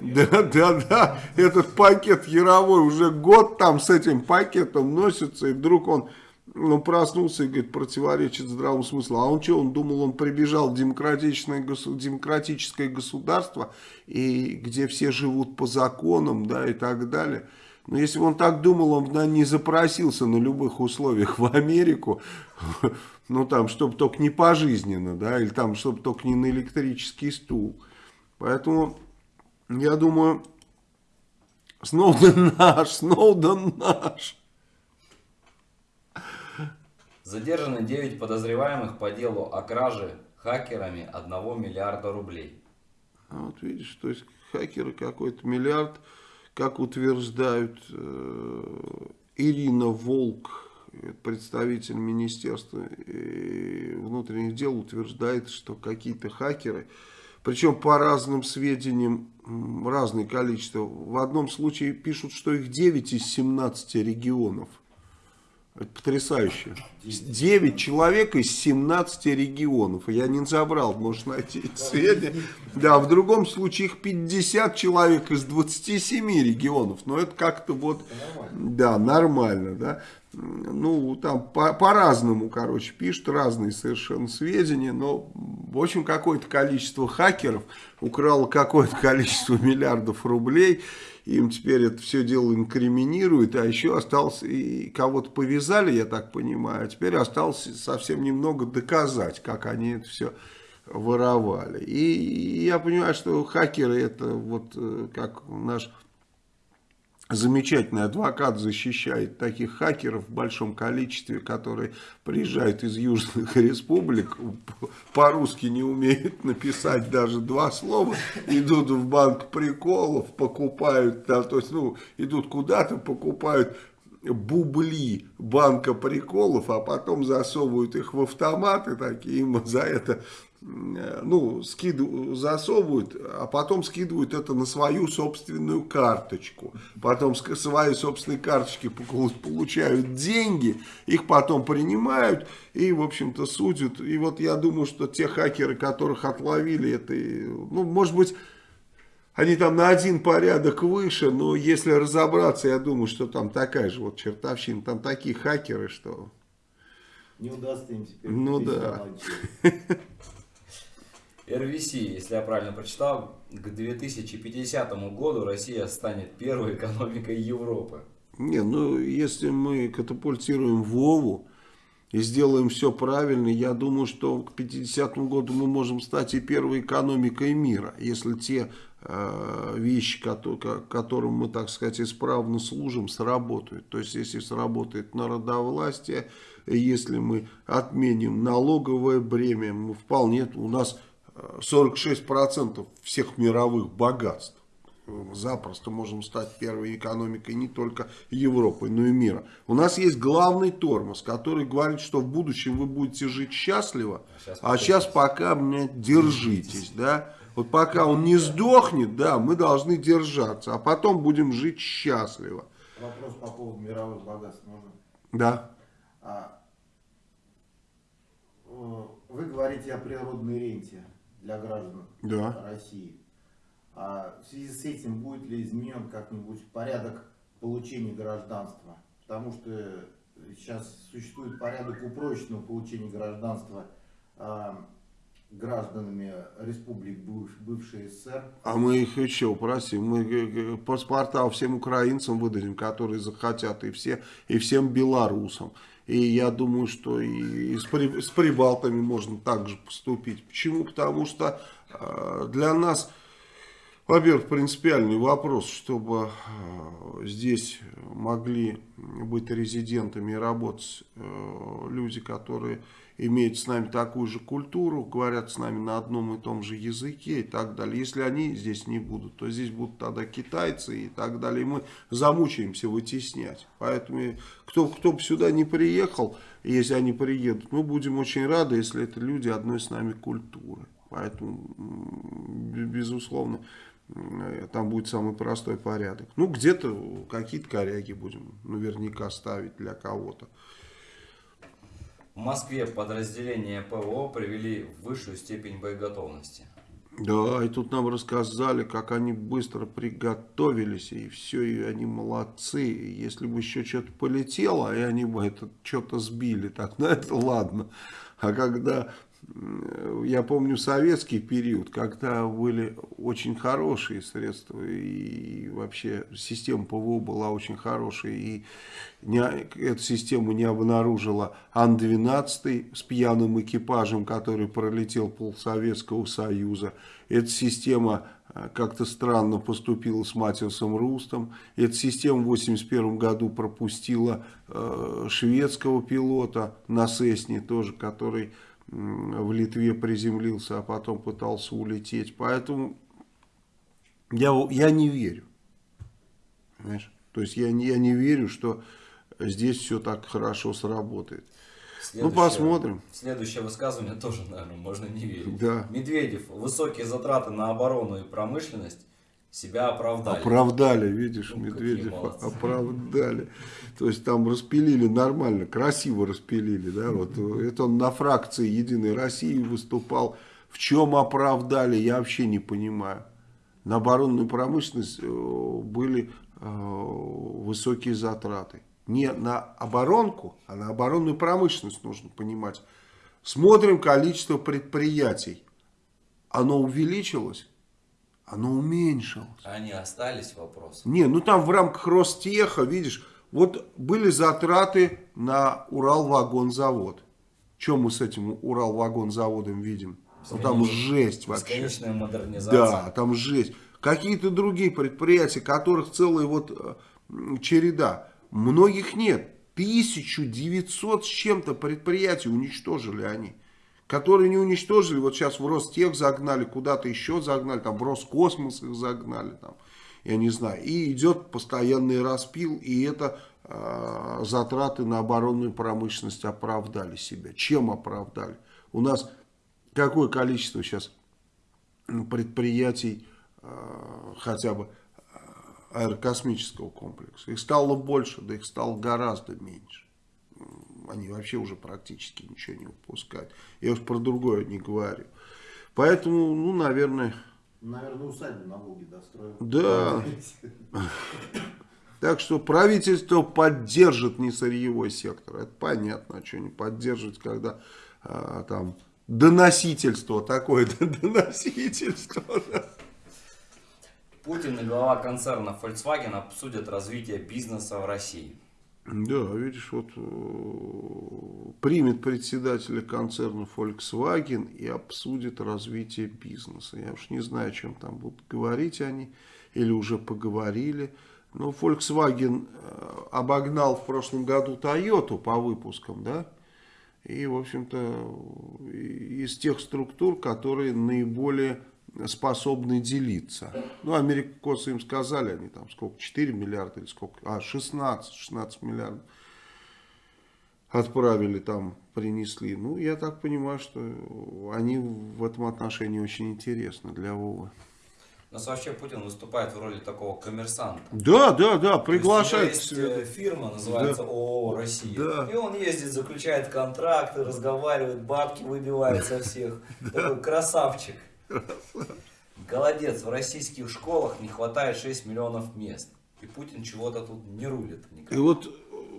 Да, да, да. Этот пакет Яровой уже год там с этим пакетом носится, и вдруг он он проснулся и говорит, противоречит здравому смыслу. А он что, он думал, он прибежал в демократичное, демократическое государство, и где все живут по законам, да, и так далее. Но если бы он так думал, он бы не запросился на любых условиях в Америку, ну там, чтобы только не пожизненно, да, или там, чтобы только не на электрический стул. Поэтому, я думаю, Сноуден наш, Сноуден наш. Задержаны 9 подозреваемых по делу о краже хакерами 1 миллиарда рублей. А вот видишь, то есть хакеры какой-то миллиард, как утверждают э, Ирина Волк, представитель Министерства э, внутренних дел, утверждает, что какие-то хакеры, причем по разным сведениям, разное количество. В одном случае пишут, что их 9 из 17 регионов. Это потрясающе. 9 человек из 17 регионов. Я не забрал, можешь найти сведения. Да, в другом случае их 50 человек из 27 регионов. Но это как-то вот... Да, нормально, да. Ну, там по-разному, по короче, пишут разные совершенно сведения. Но, в общем, какое-то количество хакеров украло какое-то количество *laughs* миллиардов рублей им теперь это все дело инкриминирует, а еще осталось, и кого-то повязали, я так понимаю, а теперь осталось совсем немного доказать, как они это все воровали. И я понимаю, что хакеры это вот э, как наш замечательный адвокат защищает таких хакеров в большом количестве, которые приезжают из южных *laughs* республик, по-русски не умеют написать даже два слова, идут в банк приколов, покупают, да, то есть, ну, идут куда-то, покупают бубли банка приколов, а потом засовывают их в автоматы, такие им за это ну, скидывают, засовывают, а потом скидывают это на свою собственную карточку. Потом с своей собственной карточки получают деньги, их потом принимают и, в общем-то, судят. И вот я думаю, что те хакеры, которых отловили, это, ну, может быть, они там на один порядок выше, но если разобраться, я думаю, что там такая же вот чертовщина, там такие хакеры, что... Не удастся им теперь. Ну да. *laughs* РВС, если я правильно прочитал, к 2050 году Россия станет первой экономикой Европы. Не, ну если мы катапультируем Вову и сделаем все правильно, я думаю, что к 50 году мы можем стать и первой экономикой мира, если те э, вещи, которые, которым мы, так сказать, исправно служим, сработают. То есть, если сработает народовластие, если мы отменим налоговое бремя, мы вполне, у нас 46% всех мировых богатств. Запросто можем стать первой экономикой не только Европы, но и мира. У нас есть главный тормоз, который говорит, что в будущем вы будете жить счастливо, а сейчас, а сейчас пока мне держитесь. Да? Вот пока он не сдохнет, да, мы должны держаться, а потом будем жить счастливо. Вопрос по поводу мировых богатств можно? Да. А, вы говорите о природной ренте для граждан да. России. А в связи с этим будет ли изменен как-нибудь порядок получения гражданства? Потому что сейчас существует порядок упрощенного получения гражданства а, гражданами республик быв- бывшей СССР. А мы их еще упросим. Мы э, э, паспорта всем украинцам выдадим, которые захотят, и, все, и всем белорусам. И я думаю, что и с, при- с прибалтами можно также поступить. Почему? Потому что э, для нас, во-первых, принципиальный вопрос, чтобы э, здесь могли быть резидентами и работать э, люди, которые имеют с нами такую же культуру, говорят с нами на одном и том же языке и так далее. Если они здесь не будут, то здесь будут тогда китайцы и так далее. И мы замучаемся вытеснять. Поэтому кто, кто бы сюда не приехал, если они приедут, мы будем очень рады, если это люди одной с нами культуры. Поэтому, безусловно, м, там будет самый простой порядок. Ну, где-то какие-то коряги будем наверняка ставить для кого-то. В Москве подразделения ПВО привели в высшую степень боеготовности. Да, и тут нам рассказали, как они быстро приготовились, и все, и они молодцы. Если бы еще что-то полетело, и они бы это что-то сбили, так, ну это ладно. А когда, я помню советский период, когда были очень хорошие средства, и вообще система ПВО была очень хорошая, и не, эту систему не обнаружила Ан-12 с пьяным экипажем, который пролетел пол Советского Союза. Эта система э, как-то странно поступила с Матиасом Рустом. Эта система в 1981 году пропустила э, шведского пилота на Сесне тоже, который в Литве приземлился, а потом пытался улететь. Поэтому я, я не верю. Понимаешь? То есть я, не- я не верю, что здесь все так хорошо сработает. Ну, Следующее- посмотрим. Следующее высказывание тоже, наверное, можно не верить. Да. Медведев. Высокие затраты на оборону и промышленность себя оправдали. Оправдали, видишь, Ну, какие Медведев *laughs* молодцы. оправдали. То есть там распилили нормально, красиво распилили. Да? Вот, это он на фракции Единой России выступал. В чем оправдали, я вообще не понимаю. На оборонную промышленность э, были э, высокие затраты. Не на оборонку, а на оборонную промышленность нужно понимать. Смотрим количество предприятий. Оно увеличилось, оно уменьшилось. Они остались вопросы. Не, ну там в рамках Ростеха, видишь, вот были затраты на Уралвагонзавод. Что мы с этим Уралвагонзаводом видим? Ну, там жесть вообще. Бесконечная модернизация. Да, там жесть. Какие-то другие предприятия, которых целая вот э, череда. Многих нет. 1900 с чем-то предприятий уничтожили они. Которые не уничтожили, вот сейчас в Ростех загнали, куда-то еще загнали, там в Роскосмос их загнали, там, я не знаю. И идет постоянный распил, и это э, затраты на оборонную промышленность оправдали себя. Чем оправдали? У нас какое количество сейчас предприятий э, хотя бы э, аэрокосмического комплекса. Их стало больше, да их стало гораздо меньше. Они вообще уже практически ничего не выпускают. Я уж про другое не говорю. Поэтому, ну, наверное... Наверное, усадьбу на Волге достроил. Да. Так что правительство поддержит несырьевой сектор. Это понятно, а что не поддерживать, когда а, там доносительство такое, доносительство. да. Путин и глава концерна Volkswagen обсудят развитие бизнеса в России. Да, видишь, вот э, примет председателя концерна Volkswagen и обсудит развитие бизнеса. Я уж не знаю, о чем там будут говорить они, или уже поговорили. Но Volkswagen э, обогнал в прошлом году Toyota по выпускам, да? И, в общем-то, из тех структур, которые наиболее способны делиться. Ну, американцы им сказали, они там сколько, 4 миллиарда или сколько, а, 16, 16 миллиардов отправили там, принесли. Ну, я так понимаю, что они в этом отношении очень интересны для Вовы. У нас вообще Путин выступает в роли такого коммерсанта. Да, да, да, есть приглашает есть себе. э, фирма, называется ООО «Россия». Да. И он ездит, заключает контракты, разговаривает, бабки выбивает со всех. *laughs* Такой красавчик. Голодец. В российских школах не хватает 6 миллионов мест. И Путин чего-то тут не рулит никак. И вот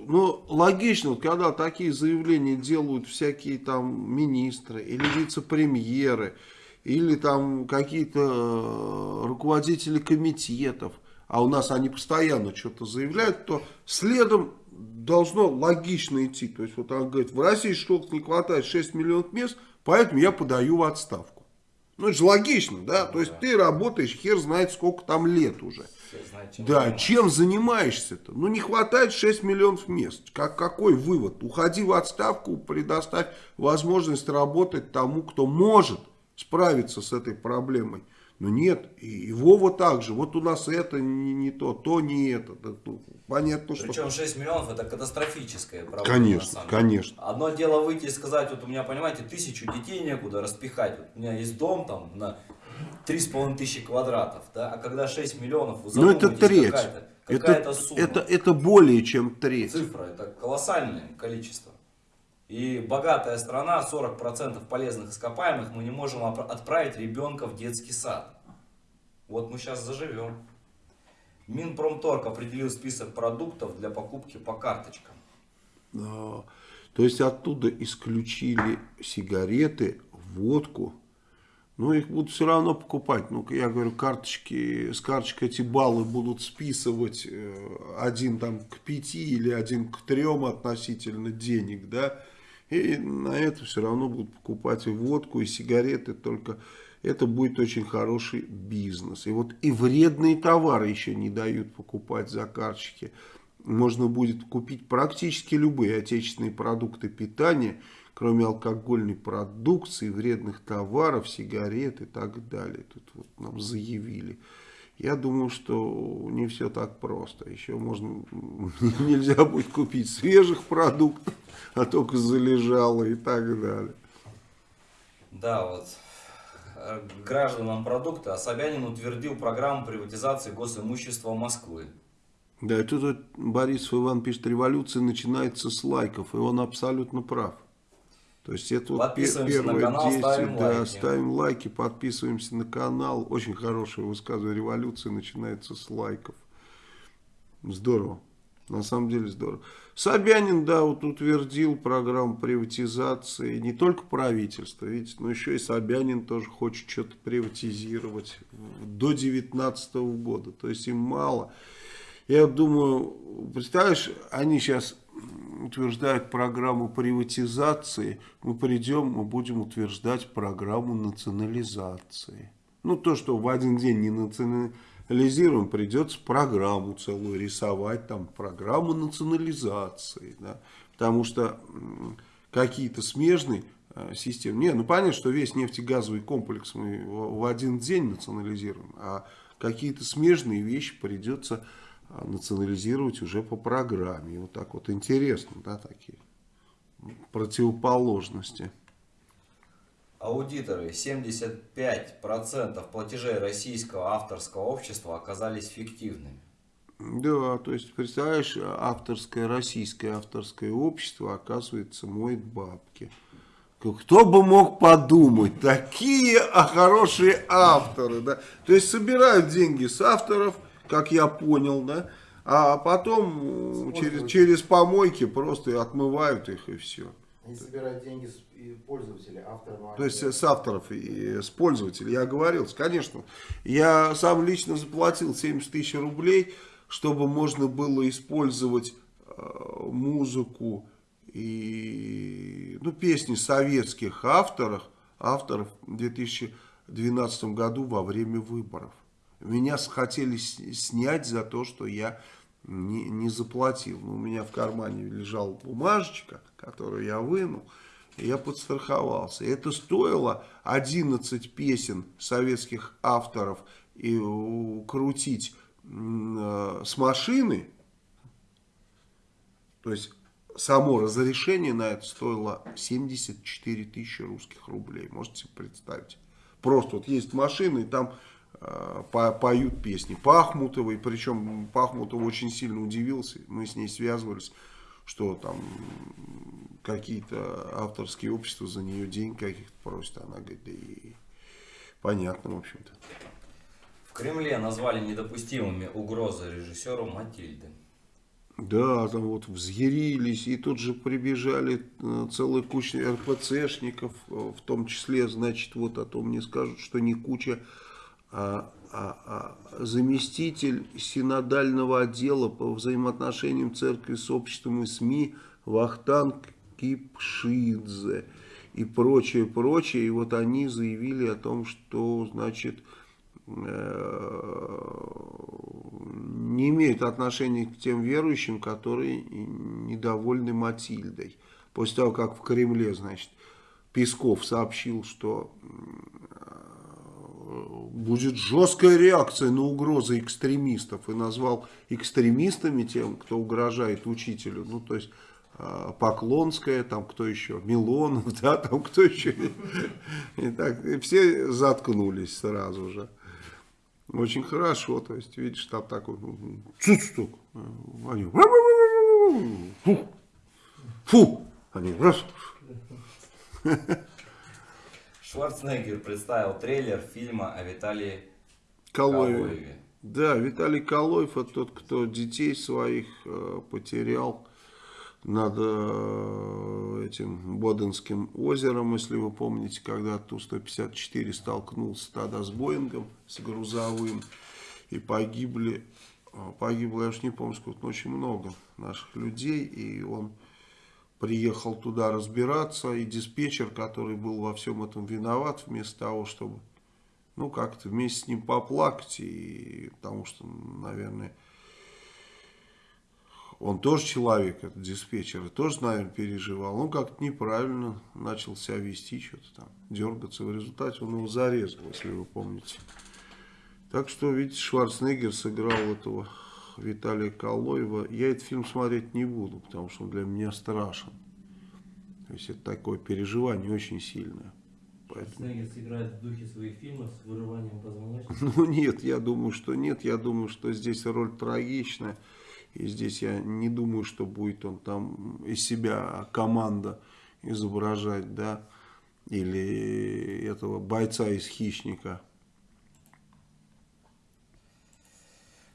ну, логично, вот когда такие заявления делают всякие там министры или вице-премьеры, или там какие-то э, руководители комитетов, а у нас они постоянно что-то заявляют, то следом должно логично идти. То есть вот он говорит, в России что-то не хватает 6 миллионов мест, поэтому я подаю в отставку. Ну это же логично, да? То есть ты работаешь, хер знает сколько там лет уже. Чем Да, чем занимаешься-то? Ну, не хватает 6 миллионов мест. Как, какой вывод? Уходи в отставку, предоставь возможность работать тому, кто может справиться с этой проблемой. Но нет, и, и Вова также. Вот у нас это не, не то, то не это. Ну, понятно, что... Причем 6 миллионов это катастрофическая проблема. Конечно, конечно. Одно дело выйти и сказать, вот у меня, понимаете, тысячу детей некуда распихать. Вот у меня есть дом там на 3,5 тысячи квадратов, да, а когда 6 миллионов, вы Ну, это треть. какая-то Это, какая-то сумма. это, это более чем треть. Цифра, это колоссальное количество. И богатая страна, 40% полезных ископаемых, мы не можем отправить ребенка в детский сад. Вот мы сейчас заживем. Минпромторг определил список продуктов для покупки по карточкам. Да. То есть оттуда исключили сигареты, водку. Но их будут все равно покупать. Ну, я говорю, карточки, с карточек эти баллы будут списывать э, один там к пяти или один к трем относительно денег, да. И на это все равно будут покупать и водку, и сигареты, только это будет очень хороший бизнес. И вот и вредные товары еще не дают покупать за карточки. Можно будет купить практически любые отечественные продукты питания, кроме алкогольной продукции, вредных товаров, сигарет и так далее. Тут вот нам заявили. Я думаю, что не все так просто. Еще можно, *laughs* нельзя будет купить свежих продуктов, а только залежало и так далее. Да, вот гражданам продукта Собянин утвердил программу приватизации госимущества Москвы. Да, и тут вот Борисов Иван пишет, революция начинается с лайков, и он абсолютно прав. То есть это вот первое канал, действие, ставим да, лайки. ставим лайки, подписываемся на канал. Очень хорошее высказывание, революция начинается с лайков. Здорово, на самом деле здорово. Собянин, да, вот утвердил программу приватизации, не только правительство, видите, но еще и Собянин тоже хочет что-то приватизировать до 2019 года, то есть им мало. Я думаю, представляешь, они сейчас утверждают программу приватизации, мы придем, мы будем утверждать программу национализации. Ну, то, что в один день не национализируем, придется программу целую рисовать, там, программу национализации, да, потому что какие-то смежные э, системы, не, ну, понятно, что весь нефтегазовый комплекс мы в один день национализируем, а какие-то смежные вещи придется национализировать уже по программе. И вот так вот интересно, да, такие противоположности. Аудиторы 75% платежей российского авторского общества оказались фиктивными. Да, то есть, представляешь, авторское, российское авторское общество, оказывается, моет бабки. Кто бы мог подумать, такие хорошие авторы, да. То есть, собирают деньги с авторов, как я понял, да, а потом э, через, через помойки просто отмывают их и все. Они собирают деньги с пользователей, авторов. То есть с авторов и с пользователей. Я говорил, конечно. Я сам лично заплатил 70 тысяч рублей, чтобы можно было использовать э, музыку и ну, песни советских авторов, авторов в 2012 году во время выборов. Меня хотели снять за то, что я не, не заплатил. Но у меня в кармане лежала бумажечка, которую я вынул. Я подстраховался. Это стоило 11 песен советских авторов и крутить э, с машины. То есть само разрешение на это стоило 74 тысячи русских рублей. Можете себе представить. Просто вот есть машины, и там по- поют песни Пахмутовой. Причем Пахмутова очень сильно удивился. Мы с ней связывались, что там какие-то авторские общества за нее деньги каких-то просят. Она говорит, да и понятно, в общем-то. В Кремле назвали недопустимыми угрозы режиссеру Матильды. Да, там вот взъярились, и тут же прибежали э, целая куча РПЦшников, э, в том числе, значит, вот, а то мне скажут, что не куча, заместитель синодального отдела по взаимоотношениям церкви с обществом и СМИ Вахтанг Кипшидзе и прочее, прочее. И вот они заявили о том, что, значит, э, не имеют отношения к тем верующим, которые недовольны Матильдой. После того, как в Кремле, значит, Песков сообщил, что будет жесткая реакция на угрозы экстремистов и назвал экстремистами тем, кто угрожает учителю. Ну, то есть э, Поклонская, там кто еще, Милонов, *laughs* да, там кто еще. И так, и все заткнулись сразу же. Очень хорошо, то есть, видишь, там такой цуцтук. Они фу, фу, они раз. Шварценеггер представил трейлер фильма о Виталии Калоеве. Калоеве. Да, Виталий Калоев, это тот, кто детей своих э, потерял над э, этим Боденским озером, если вы помните, когда Ту-154 столкнулся тогда с Боингом, с грузовым, и погибли, э, погибло, я уж не помню, сколько, но очень много наших людей, и он приехал туда разбираться, и диспетчер, который был во всем этом виноват, вместо того, чтобы, ну, как-то вместе с ним поплакать, и потому что, наверное, он тоже человек, этот диспетчер, и тоже, наверное, переживал. Он как-то неправильно начал себя вести, что-то там, дергаться. В результате он его зарезал, если вы помните. Так что, видите, Шварценеггер сыграл этого Виталия Калоева. Я этот фильм смотреть не буду, потому что он для меня страшен. То есть, это такое переживание очень сильное. Поэтому... Шварценеггер сыграет в духе своих фильмов с вырыванием позвоночника. *laughs* Ну нет, я думаю, что нет. Я думаю, что здесь роль трагичная. И здесь я не думаю, что будет он там из себя команда изображать, да, или этого бойца из «Хищника».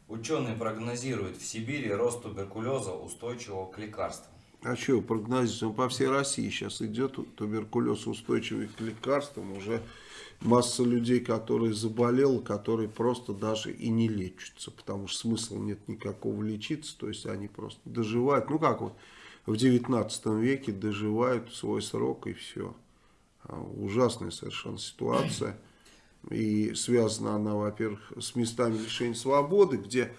Ученые прогнозируют в Сибири рост туберкулеза, устойчивого к лекарствам. А что прогнозируется? Он по всей России сейчас идет туберкулез устойчивый к лекарствам. Уже масса людей, которые заболел, которые просто даже и не лечатся. Потому что смысла нет никакого лечиться. То есть они просто доживают. Ну как вот в 19 веке доживают свой срок и все. А, ужасная совершенно ситуация. И связана она, во-первых, с местами лишения свободы, где,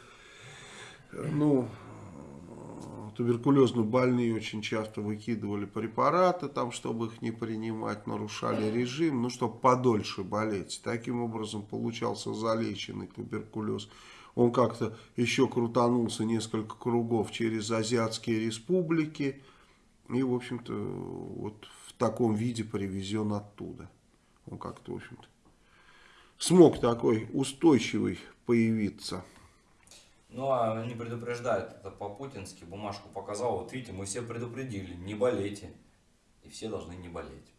ну, туберкулезно больные очень часто выкидывали препараты, там, чтобы их не принимать, нарушали режим, ну, чтобы подольше болеть. Таким образом получался залеченный туберкулез. Он как-то еще крутанулся несколько кругов через азиатские республики и, в общем-то, вот в таком виде привезен оттуда. Он как-то, в общем-то, смог такой устойчивый появиться. Ну, а они предупреждают, это по-путински, бумажку показал, вот видите, мы все предупредили, не болейте. И все должны не болеть.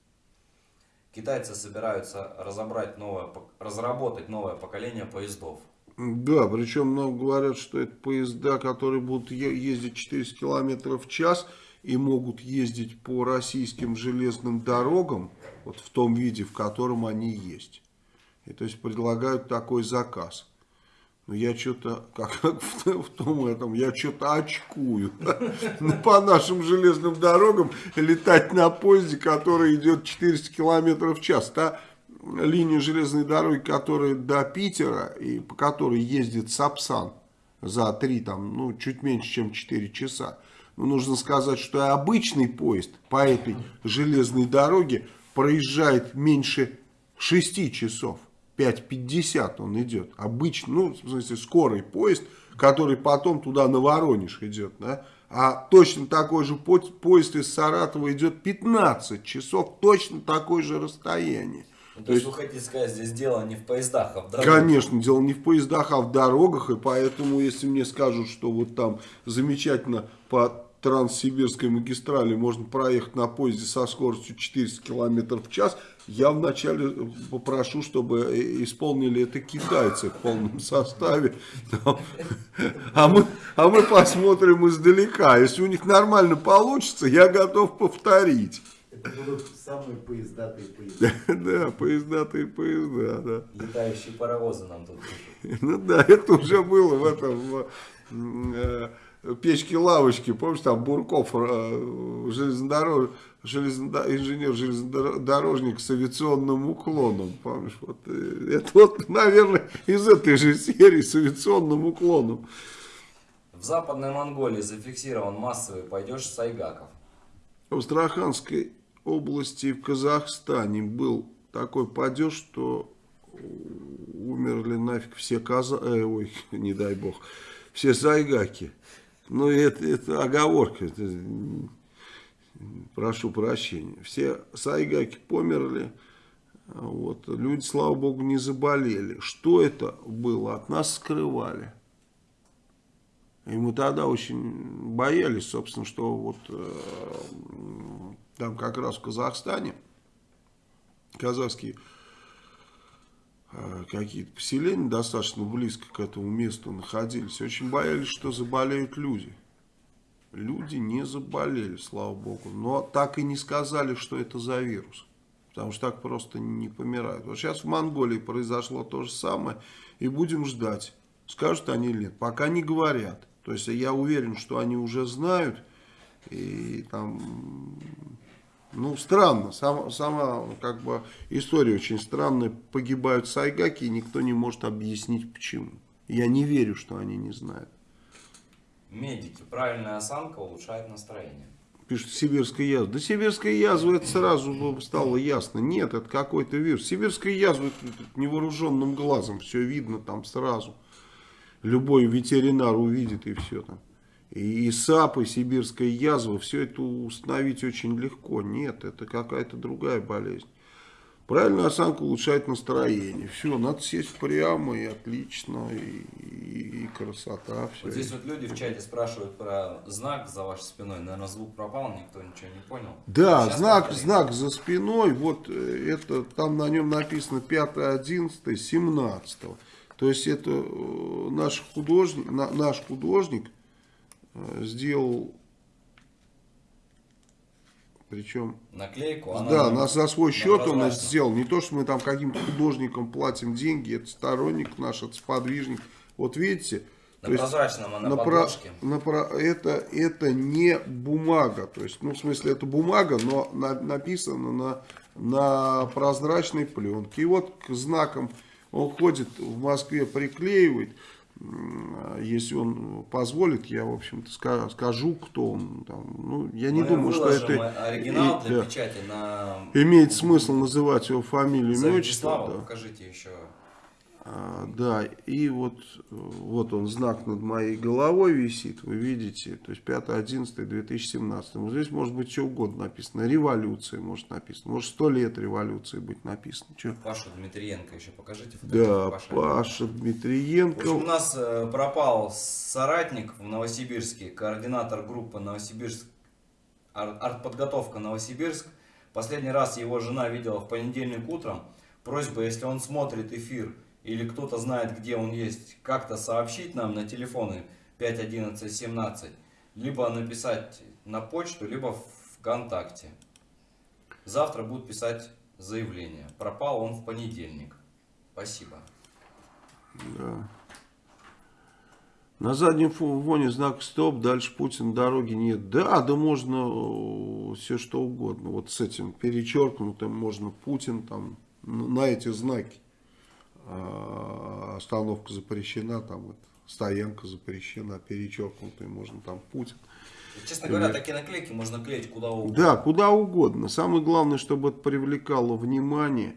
Китайцы собираются разобрать новое, разработать новое поколение поездов. Да, причем много говорят, что это поезда, которые будут ездить 400 км в час и могут ездить по российским железным дорогам, вот в том виде, в котором они есть. И то есть предлагают такой заказ. Но я что-то, как, в, *laughs* в том этом, я что-то очкую. Ну, по нашим железным дорогам летать на поезде, который идет 400 км в час. Та линия железной дороги, которая до Питера и по которой ездит Сапсан за 3, там, ну, чуть меньше, чем 4 часа. Но нужно сказать, что обычный поезд по этой железной дороге проезжает меньше 6 часов. 5.50 он идет. Обычно, ну, в смысле, скорый поезд, который потом туда на Воронеж идет, да. А точно такой же поезд из Саратова идет 15 часов, точно такое же расстояние. Ну, то, то есть, вы хотите сказать, здесь дело не в поездах, а в дорогах? Конечно, дело не в поездах, а в дорогах. И поэтому, если мне скажут, что вот там замечательно по Транссибирской магистрали можно проехать на поезде со скоростью 400 км в час, я вначале попрошу, чтобы исполнили это китайцы в полном составе. А мы, а мы посмотрим издалека. Если у них нормально получится, я готов повторить. Это будут самые поездатые поезда. *laughs* Да, поездатые поезда, да. Летающие паровозы нам тут. Ну да, это уже было в этом в, печке-лавочке, помнишь, там Бурков, э, железнодорож, железнодо- инженер-железнодорожник с авиационным уклоном, помнишь, вот, э, это вот, *laughs* наверное, из этой же серии с авиационным уклоном. В Западной Монголии зафиксирован массовый падеж сайгаков. В Астраханской области в Казахстане был такой падеж, что умерли нафиг все каза... э, ой, *laughs* не дай бог, все сайгаки. Ну, это, это оговорка, это, прошу прощения. Все сайгаки померли, вот, люди, слава богу, не заболели. Что это было, от нас скрывали. И мы тогда очень боялись, собственно, что вот э, там как раз в Казахстане казахские какие-то поселения достаточно близко к этому месту находились. Очень боялись, что заболеют люди. Люди не заболели, слава богу. Но так и не сказали, что это за вирус. Потому что так просто не помирают. Вот сейчас в Монголии произошло то же самое. И будем ждать, скажут они или нет. Пока не говорят. То есть я уверен, что они уже знают. И там, ну, странно. Сама, сама как бы история очень странная. Погибают сайгаки, и никто не может объяснить почему. Я не верю, что они не знают. Медики. Правильная осанка улучшает настроение. Пишет сибирская язва. Да сибирская язва, это сразу стало ясно. Нет, это какой-то вирус. Сибирская язва это невооруженным глазом. Все видно там сразу. Любой ветеринар увидит и все там. И, САП, и сибирская язва, все это установить очень легко. Нет, это какая-то другая болезнь. Правильная осанка улучшает настроение. Все, надо сесть прямо и отлично, и, и, и красота. Все. Вот здесь вот люди в чате спрашивают про знак за вашей спиной. Наверное, звук пропал, никто ничего не понял. Да, Сейчас знак, повторим. знак за спиной, вот э, это, там на нем написано 5, 11, 17. То есть это э, наш художник, на- наш художник сделал, причем, Наклейку. она да, на- за свой счет он это сделал. Не то, что мы там каким-то художникам платим деньги, это сторонник наш, это сподвижник. Вот видите, На то есть прозрачном, а на, на про- подложке. на про- это, это не бумага, то есть, ну, в смысле, это бумага, но на- написано на, на прозрачной пленке. И вот к знакам он ходит в Москве, приклеивает. Если он позволит, я, в общем-то, ска- скажу, кто он. Там. Ну, я не Мы думаю, что это оригинал и- для да, печати на... имеет смысл называть его фамилию, имя, отчество. Да. покажите еще. А, да, и вот, вот он, знак над моей головой висит, вы видите, то есть 5.11.2017. Вот здесь может быть что угодно написано, революция может написано, может 100 лет революции быть написано. Чё? Пашу Дмитриенко еще покажите. Да. Паша В общем, у Дмитриенко. нас э, пропал соратник в Новосибирске, координатор группы Новосибирск, ар- артподготовка Новосибирск. Последний раз его жена видела в понедельник утром. Просьба, если он смотрит эфир или кто-то знает, где он есть, как-то сообщить нам на телефоны 51117, либо написать на почту, либо в ВКонтакте. Завтра будут писать заявление. Пропал он в понедельник. Спасибо. Да. На заднем фо- фоне знак стоп, дальше Путин дороги нет. Да, да можно все что угодно. Вот с этим перечеркнутым можно Путин там на эти знаки. А, Остановка запрещена, там это, стоянка запрещена, перечеркнутый можно там Путин. Честно говоря, такие наклейки можно клеить куда угодно. Да, куда угодно. Самое главное, чтобы это привлекало внимание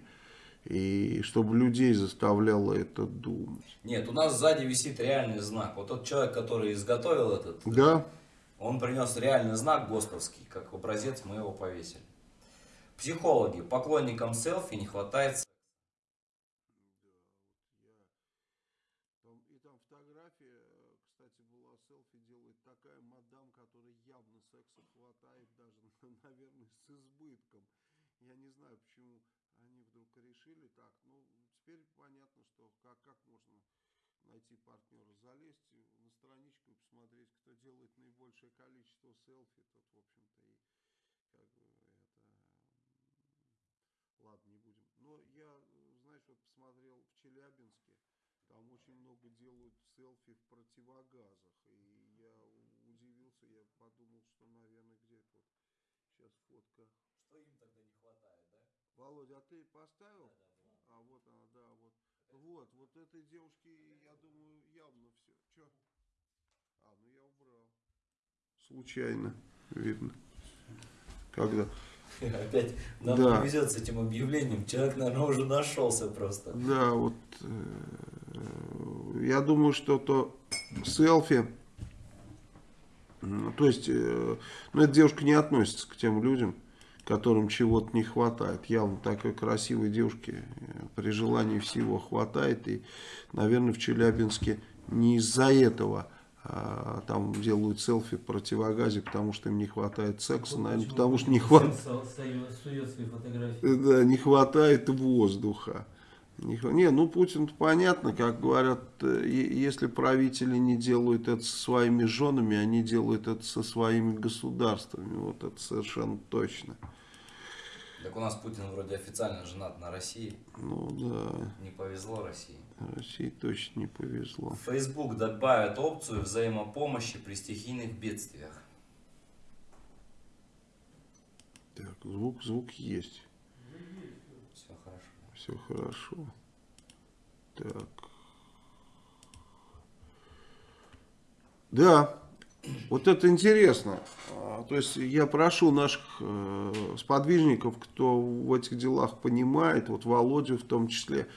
и чтобы людей заставляло это думать. Нет, у нас сзади висит реальный знак. Вот тот человек, который изготовил этот, Да, он принес реальный знак ГОСТовский. Как образец мы его повесили. Психологи. Поклонникам селфи не хватает секса. Там, и там фотография, кстати, была селфи делает такая мадам, которая явно секса хватает даже, наверное, с избытком. Я не знаю, почему они вдруг решили так. Ну, теперь понятно, что как, как можно найти партнера, залезть на страничку и посмотреть, кто делает наибольшее количество селфи, тот, в общем-то, и как бы это... Ладно, не будем. Но я, знаешь, вот посмотрел в Челябинске, там очень много делают селфи в противогазах. И я удивился, я подумал, что, наверное, где-то вот сейчас фотка. Что им тогда не хватает, да? Володя, а ты поставил? Да, да. А вот она, да, вот. Вот, вот этой девушке, я думаю, явно все. Че? А, ну я убрал. Случайно, видно. Когда? *laughs* Опять нам Да. не везет с этим объявлением. Человек, наверное, уже нашелся просто. Да, вот э, я думаю, что то селфи, м, то есть, э, ну, эта девушка не относится к тем людям, которым чего-то не хватает. Явно такой красивой девушке э, при желании всего хватает. И, наверное, в Челябинске не из-за этого а, там делают селфи в противогазе, потому что им не хватает секса, Вот наверное, потому что не хватает. *laughs* Да, не хватает воздуха. Не, ну Путин понятно, как говорят, э, если правители не делают это со своими женами, они делают это со своими государствами. Вот это совершенно точно. Так у нас Путин вроде официально женат на России. Ну да, Не повезло России. России точно не повезло. Facebook добавит опцию взаимопомощи при стихийных бедствиях. Так, звук, звук есть. Все хорошо. Все хорошо. Так. Да, вот это интересно. А, То есть я прошу наших э, сподвижников, кто в этих делах понимает, вот Володю в том числе,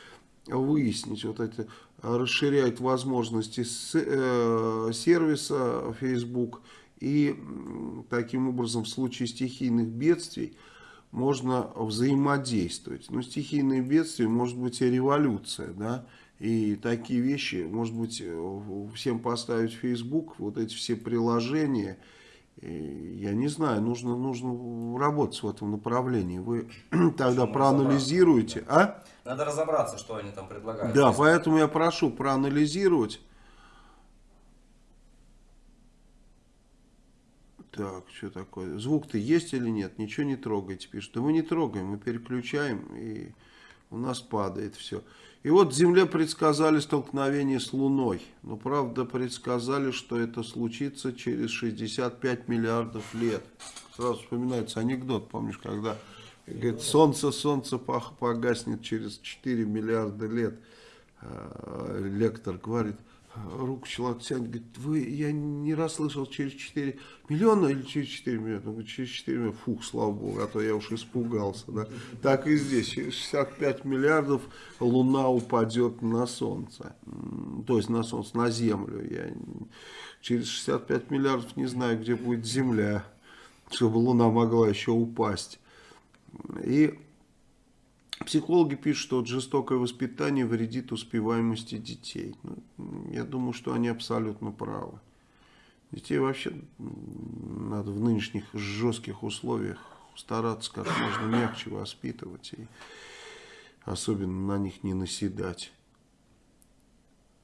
выяснить вот это, расширяет возможности э, сервиса Facebook и таким образом в случае стихийных бедствий можно взаимодействовать. Ну, стихийные бедствия, может быть, и революция, да, и такие вещи, может быть, э, всем поставить в Facebook, вот эти все приложения, я не знаю, нужно, нужно работать в этом направлении. Вы *clears throat* тогда Нужно проанализируете, а? Надо разобраться, что они там предлагают. Да, Если- поэтому я прошу проанализировать. Так, что такое? Звук-то есть или нет? Ничего не трогайте, пишут. Да мы не трогаем, мы переключаем, и у нас падает все. И вот Земле предсказали столкновение с Луной. Но, правда, предсказали, что это случится через 65 миллиардов лет. Сразу вспоминается анекдот, помнишь, когда говорит, солнце, солнце погаснет через 4 миллиарда лет. А, Лектор говорит, руку человек тянет, говорит, вы, я не расслышал, через 4 миллиона или через 4 миллиона? Он говорит, через 4 миллиона, фух, слава богу, а то я уж испугался. Да? Так и здесь, через 65 миллиардов Луна упадет на Солнце, то есть на Солнце, на Землю. Я через 65 миллиардов не знаю, где будет Земля, чтобы Луна могла еще упасть. И Психологи пишут, что жестокое воспитание вредит успеваемости детей. Ну, я думаю, что они абсолютно правы. Детей вообще надо в нынешних жестких условиях стараться как можно мягче воспитывать и особенно на них не наседать.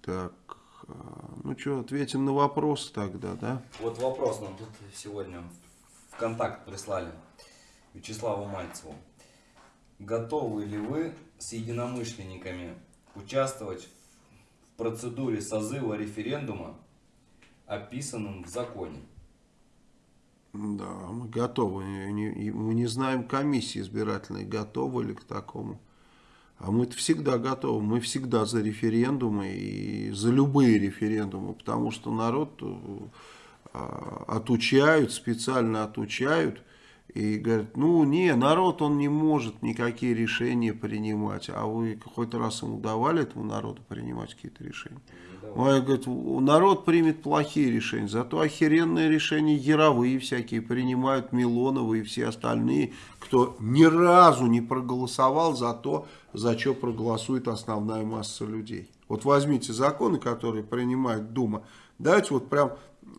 Так, а, ну что, ответим на вопрос тогда, да? Вот вопрос нам тут сегодня в контакт прислали Вячеславу Мальцеву. Готовы ли вы с единомышленниками участвовать в процедуре созыва референдума, описанном в законе? Да, мы готовы. Мы не знаем комиссии избирательной, готовы ли к такому. А мы всегда готовы. Мы всегда за референдумы и за любые референдумы, потому что народ э, а, отучают, специально отучают и говорят, ну не, народ он не может никакие решения принимать. А вы хоть раз ему давали этому народу принимать какие-то решения? Ой, говорит, у- народ примет плохие решения, зато охеренные решения яровые всякие принимают Милоновы и все остальные, кто ни разу не проголосовал за то, за что проголосует основная масса людей. Вот возьмите законы, которые принимает Дума, давайте вот прям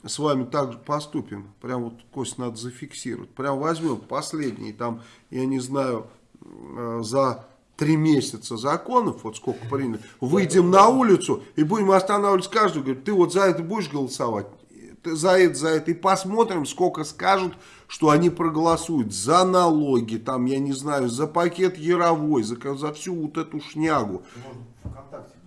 с вами так поступим. Прям вот, Кость, надо зафиксировать. Прям возьмем последний, там, я не знаю, э, за три месяца законов, вот сколько приняли, выйдем на улицу и будем останавливать каждого, говорит, ты вот за это будешь голосовать? Ты за это, за это. И посмотрим, сколько скажут, что они проголосуют за налоги, там, я не знаю, за пакет Яровой, за, за всю вот эту шнягу. Можно ВКонтакте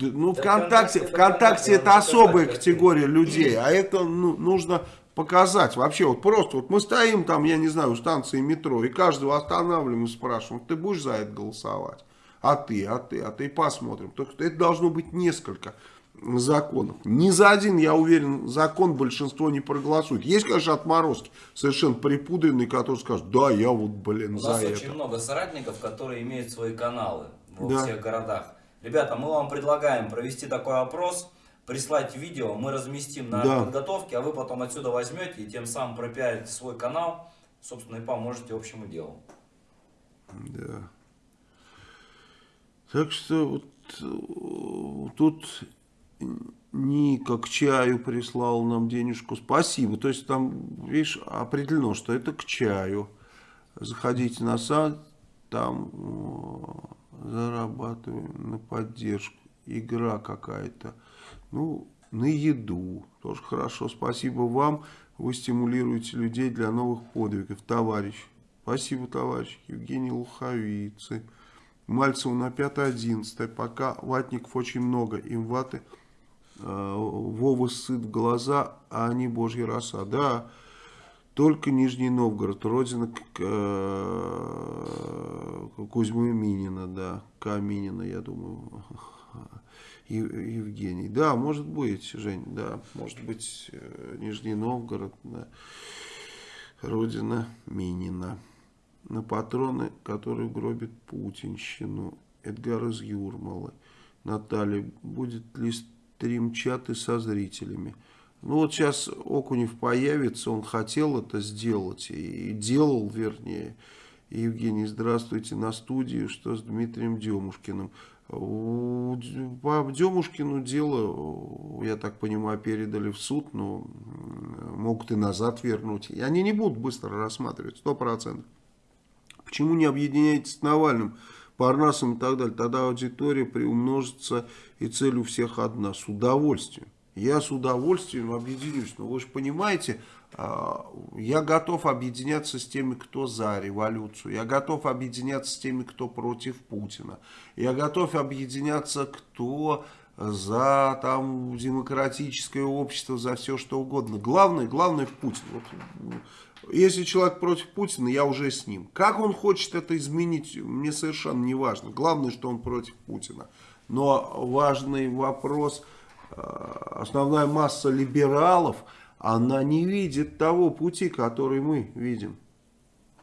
ну, Да ВКонтакте, ВКонтакте, это ВКонтакте это особая категория людей, а это ну, нужно показать. Вообще, вот просто, вот мы стоим там, я не знаю, у станции метро, и каждого останавливаем и спрашиваем, ты будешь за это голосовать? А ты, а ты, а ты, посмотрим. Только что это должно быть несколько законов. Ни за один, я уверен, закон большинство не проголосует. Есть, конечно, отморозки, совершенно припудренные, которые скажут, да, я вот, блин, У за нас это. очень много соратников, которые имеют свои каналы во Да. всех городах. Ребята, мы вам предлагаем провести такой опрос, прислать видео, мы разместим на Да. подготовке, а вы потом отсюда возьмете и тем самым пропиарите свой канал, собственно, и поможете общему делу. Да. Так что вот э, тут Ника к чаю прислал нам денежку. Спасибо. То есть там, видишь, определено, что это к чаю. Заходите на сайт, там э, зарабатываем на поддержку. Игра какая-то. Ну, на еду. Тоже хорошо. Спасибо вам. Вы стимулируете людей для новых подвигов. Товарищ. Спасибо, товарищ. Евгений Луховицы. Мальцеву на 5-11. Пока ватников очень много. Им ваты э, Вова сыт в глаза, а они божья роса. Да, только Нижний Новгород, родина э, Кузьмы Минина, да, Каминина, я думаю, *laughs* Ев- Евгений. Да, может быть, Жень, да, может быть, э, Нижний Новгород, да, родина Минина. На патроны, которые гробят путинщину. Эдгар из Юрмалы. Наталья, будет ли стрим-чаты со зрителями? Ну вот сейчас Окунев появится, он хотел это сделать и делал, вернее. Евгений, здравствуйте, на студии, что с Дмитрием Демушкиным? По Демушкину дело, я так понимаю, передали в суд, но могут и назад вернуть. И они не будут быстро рассматривать, сто процентов. Почему не объединяетесь с Навальным, Парнасом и так далее? Тогда аудитория приумножится и цель у всех одна. С удовольствием. Я с удовольствием объединюсь. Но вы же понимаете, а, я готов объединяться с теми, кто за революцию. Я готов объединяться с теми, кто против Путина. Я готов объединяться, кто за там демократическое общество, за все что угодно. Главное, главное Путин. Вот, если человек против Путина, я уже с ним. Как он хочет это изменить, мне совершенно не важно. Главное, что он против Путина. Но важный вопрос, основная масса либералов, она не видит того пути, который мы видим.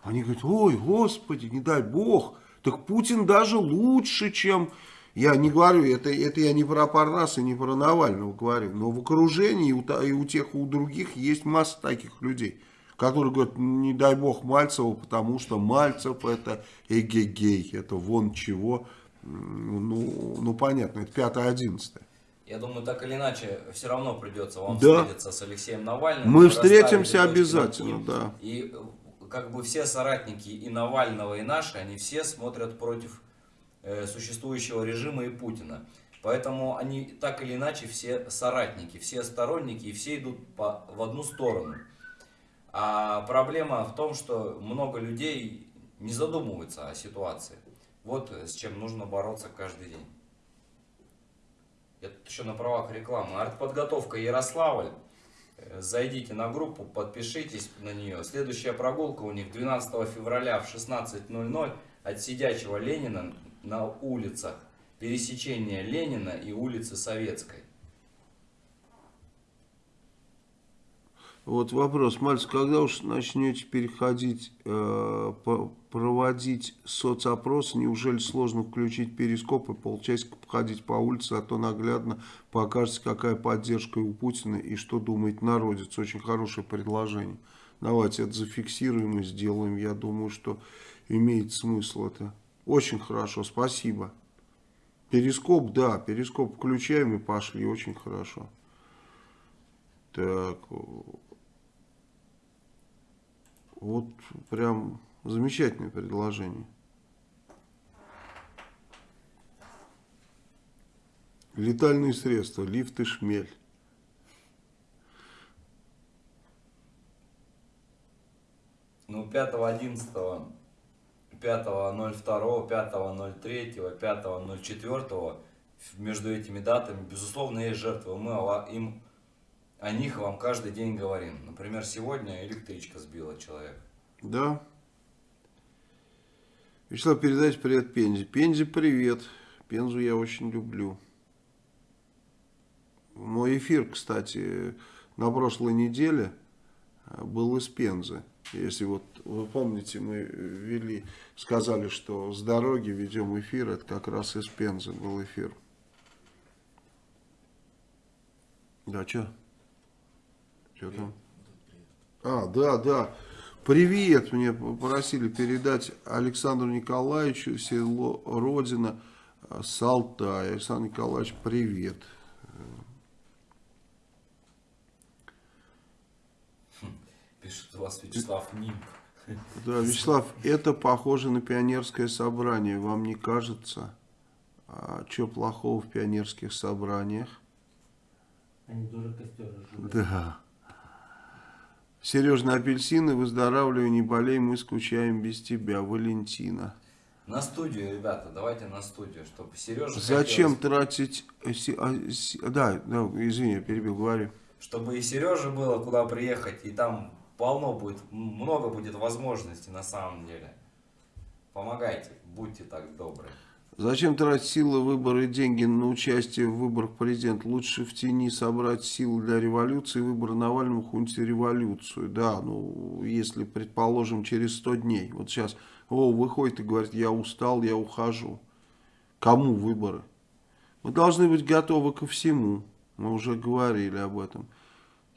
Они говорят, ой, господи, не дай бог, так Путин даже лучше, чем... Я не говорю, это, это я не про Парнаса, не про Навального говорю, но в окружении и у, и у тех, и у других есть масса таких людей, которые говорят, не дай бог Мальцеву, потому что Мальцев это эгегей, это вон чего, ну, ну понятно, это 5-11. Я думаю, так или иначе, все равно придется вам Да. встретиться с Алексеем Навальным. Мы встретимся обязательно, «и». да. И как бы все соратники и Навального, и наши, они все смотрят против э, существующего режима и Путина. Поэтому они так или иначе все соратники, все сторонники, и все идут по, в одну сторону. А проблема в том, что много людей не задумываются о ситуации. Вот с чем нужно бороться каждый день. Я еще на правах рекламы. Артподготовка Ярославль. Э, Зайдите на группу, подпишитесь на нее. Следующая прогулка у них 12 февраля в 16.00 от сидячего Ленина на улицах. Пересечения Ленина и улицы Советской. Вот вопрос, Мальцев, когда уж начнете переходить, э, проводить соцопрос, неужели сложно включить перископ и полчасика походить по улице, а то наглядно покажется, какая поддержка у Путина и что думает народец. Очень хорошее предложение. Давайте это зафиксируем и сделаем. Я думаю, что имеет смысл это. Очень хорошо, спасибо. Перископ, да, перископ включаем и пошли, очень хорошо. Так. Вот прям замечательное предложение. Летальные средства, лифт и шмель. Ну, 5.11, 5.02, 5.03, 5.04 между этими датами, безусловно, есть жертвы. Мы им, о них вам каждый день говорим. Например, сегодня электричка сбила человека. Да. Вячеслав, передайте привет Пензе. Пензе, привет. Пензу я очень люблю. Мой эфир, кстати, на прошлой неделе был из Пензы. Если вот вы помните, мы вели, сказали, что с дороги ведем эфир, это как раз из Пензы был эфир. Да, что? Что там? А, да, да. Привет, мне попросили передать Александру Николаевичу, село Родина, Салтай. Александр Николаевич, привет. Пишет у вас Вячеслав Нимб. Да, Вячеслав, это похоже на пионерское собрание, вам не кажется? А что плохого в пионерских собраниях? Они тоже костер разжигают. Да. Сережа, на апельсины, выздоравливай, не болей, мы скучаем без тебя, Валентина. На студию, ребята, давайте на студию, чтобы Сережа... Зачем тратить... э, а, Да, да, извини, я перебил, говори. Чтобы и Сереже было куда приехать, и там полно будет, много будет возможностей на самом деле. Помогайте, будьте так добры. Зачем тратить силы, выборы и деньги на участие в выборах президента? Лучше в тени собрать силы для революции, выборы Навального хунте революцию. Да, ну, если, предположим, через 100 дней. Вот сейчас, о, выходит и говорит, я устал, я ухожу. Кому выборы? Мы должны быть готовы ко всему. Мы уже говорили об этом.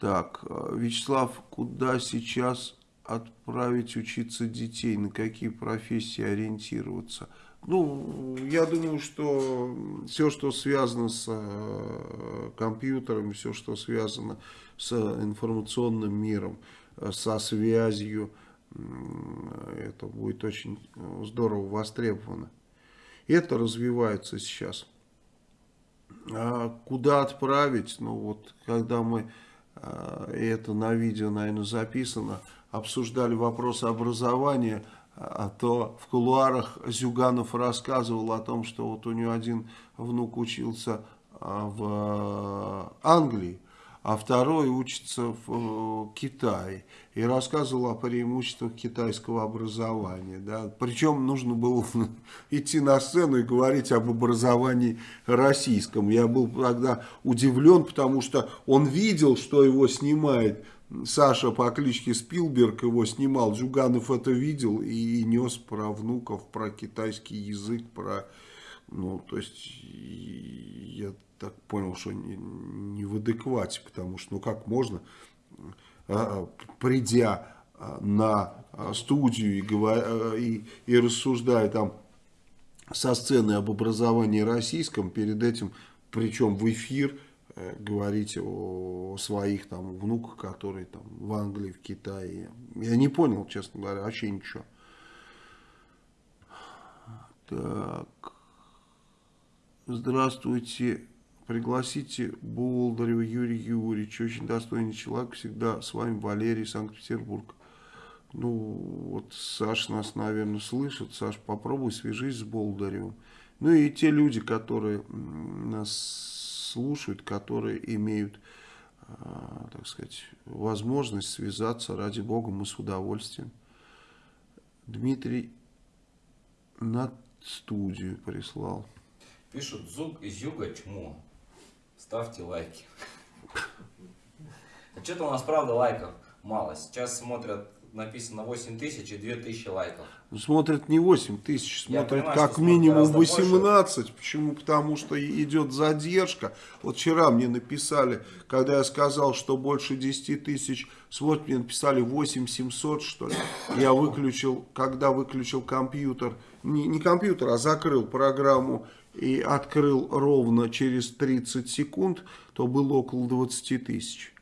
Так, э, Вячеслав, куда сейчас отправить учиться детей? На какие профессии ориентироваться? Ну, я думаю, что все, что связано с э, компьютером, все, что связано с информационным миром, э, со связью, это будет очень э, здорово востребовано. Это развивается сейчас. А куда отправить? Ну вот, когда мы, это на видео, наверное, записано, обсуждали вопрос образования, а то в кулуарах Зюганов рассказывал о том, что вот у него один внук учился а, в Англии, а второй учится в э, Китае. И рассказывал о преимуществах китайского образования. Да. Причем нужно было *laughs* идти на сцену и говорить об образовании российском. Я был тогда удивлен, потому что он видел, что его снимает Саша по кличке Спилберг, его снимал. Жуганов это видел и нес про внуков, про китайский язык, про... Ну, то есть, я так понял, что не, не в адеквате, потому что, ну, как можно, а, придя а, на а, студию и, говоря, и, и рассуждая там со сцены об образовании российском, перед этим, причем в эфир, говорить о своих там внуках, которые там в Англии, в Китае. Я не понял, честно говоря, вообще ничего. Так. Здравствуйте. Пригласите Болдырева Юрия Юрьевича. Очень достойный человек. Всегда с вами Валерий, Санкт-Петербург. Ну, вот Саша нас, наверное, слышит. Саш, попробуй свяжись с Болдыревым. Ну и те люди, которые нас слушают, которые имеют, а, так сказать, возможность связаться, ради бога, мы с удовольствием. Дмитрий на студию прислал. Пишут Зуг из Юга чмо. Ставьте лайки. *laughs* А что-то у нас, правда, лайков мало. Сейчас смотрят, написано 8 тысяч и 2 тысячи лайков. Ну, Смотрят не 8 тысяч, смотрят понимаю, как минимум гораздо больше. 18. Почему? Потому что идет задержка. Вот вчера мне написали, когда я сказал, что больше 10 тысяч, вот мне написали 8 700, что ли. Я выключил, когда выключил компьютер, не, не компьютер, а закрыл программу и открыл ровно через 30 секунд, то было около 20 тысяч.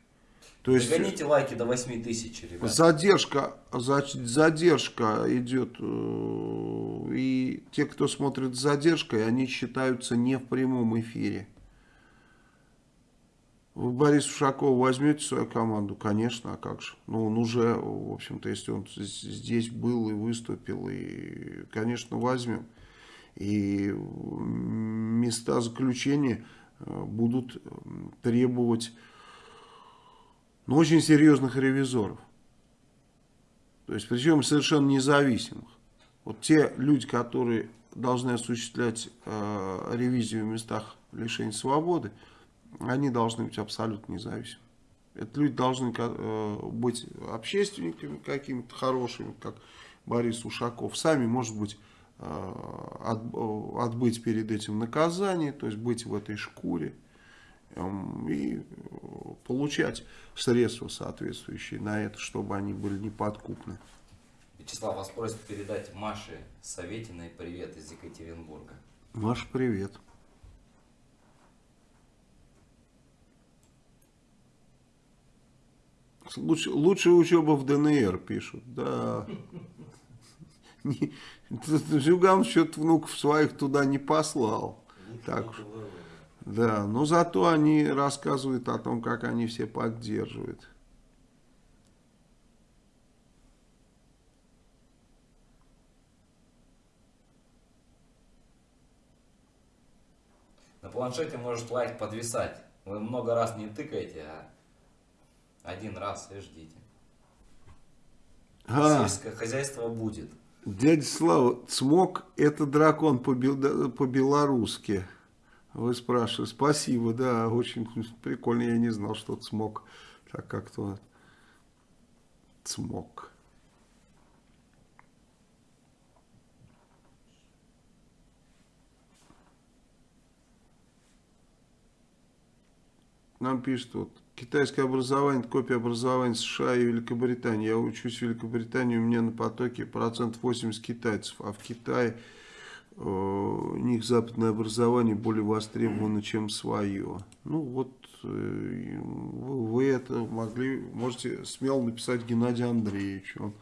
То есть Догоните лайки до 8 тысяч, ребят. задержка, за- задержка идет, э, и те, кто смотрит с задержкой, они считаются не в прямом эфире. Вы Бориса Ушакова возьмете свою команду? Конечно, а как же? Ну, он уже, в общем-то, если он здесь был и выступил, и, конечно, возьмем. И места заключения э, будут требовать ну, очень серьезных ревизоров. То есть, причем совершенно независимых. Вот те люди, которые должны осуществлять э, ревизию в местах лишения свободы, они должны быть абсолютно независимы. Это люди должны э, быть общественниками какими-то хорошими, как Борис Ушаков. Сами, может быть, э, от- э, отбыть перед этим наказание, то есть быть в этой шкуре и э, получать средства соответствующие на это, чтобы они были неподкупны. Вячеслав, вас просят передать Маше Советиной привет из Екатеринбурга. Маш, привет. Лучше, лучшая учеба в ДНР пишут, да. *laughs* Зюган что-то внуков своих туда не послал. Так уж. Да, но зато они рассказывают о том, как они все поддерживают. На планшете может лайк подвисать. Вы много раз не тыкаете, а один раз и ждите. А, Сельское хозяйство будет. Дядя Слава, цмок это дракон по- по-белорусски. Вы спрашиваете. Спасибо, да, очень прикольно. Я не знал, что цмок. Так как-то цмок. Нам пишут, вот, китайское образование, копия образования США и Великобритании. Я учусь в Великобритании, у меня на потоке процент 80 китайцев, а в Китае у них западное образование более востребовано, чем свое. Ну вот, э, вы, это могли, можете смело написать Геннадию Андреевичу. Он,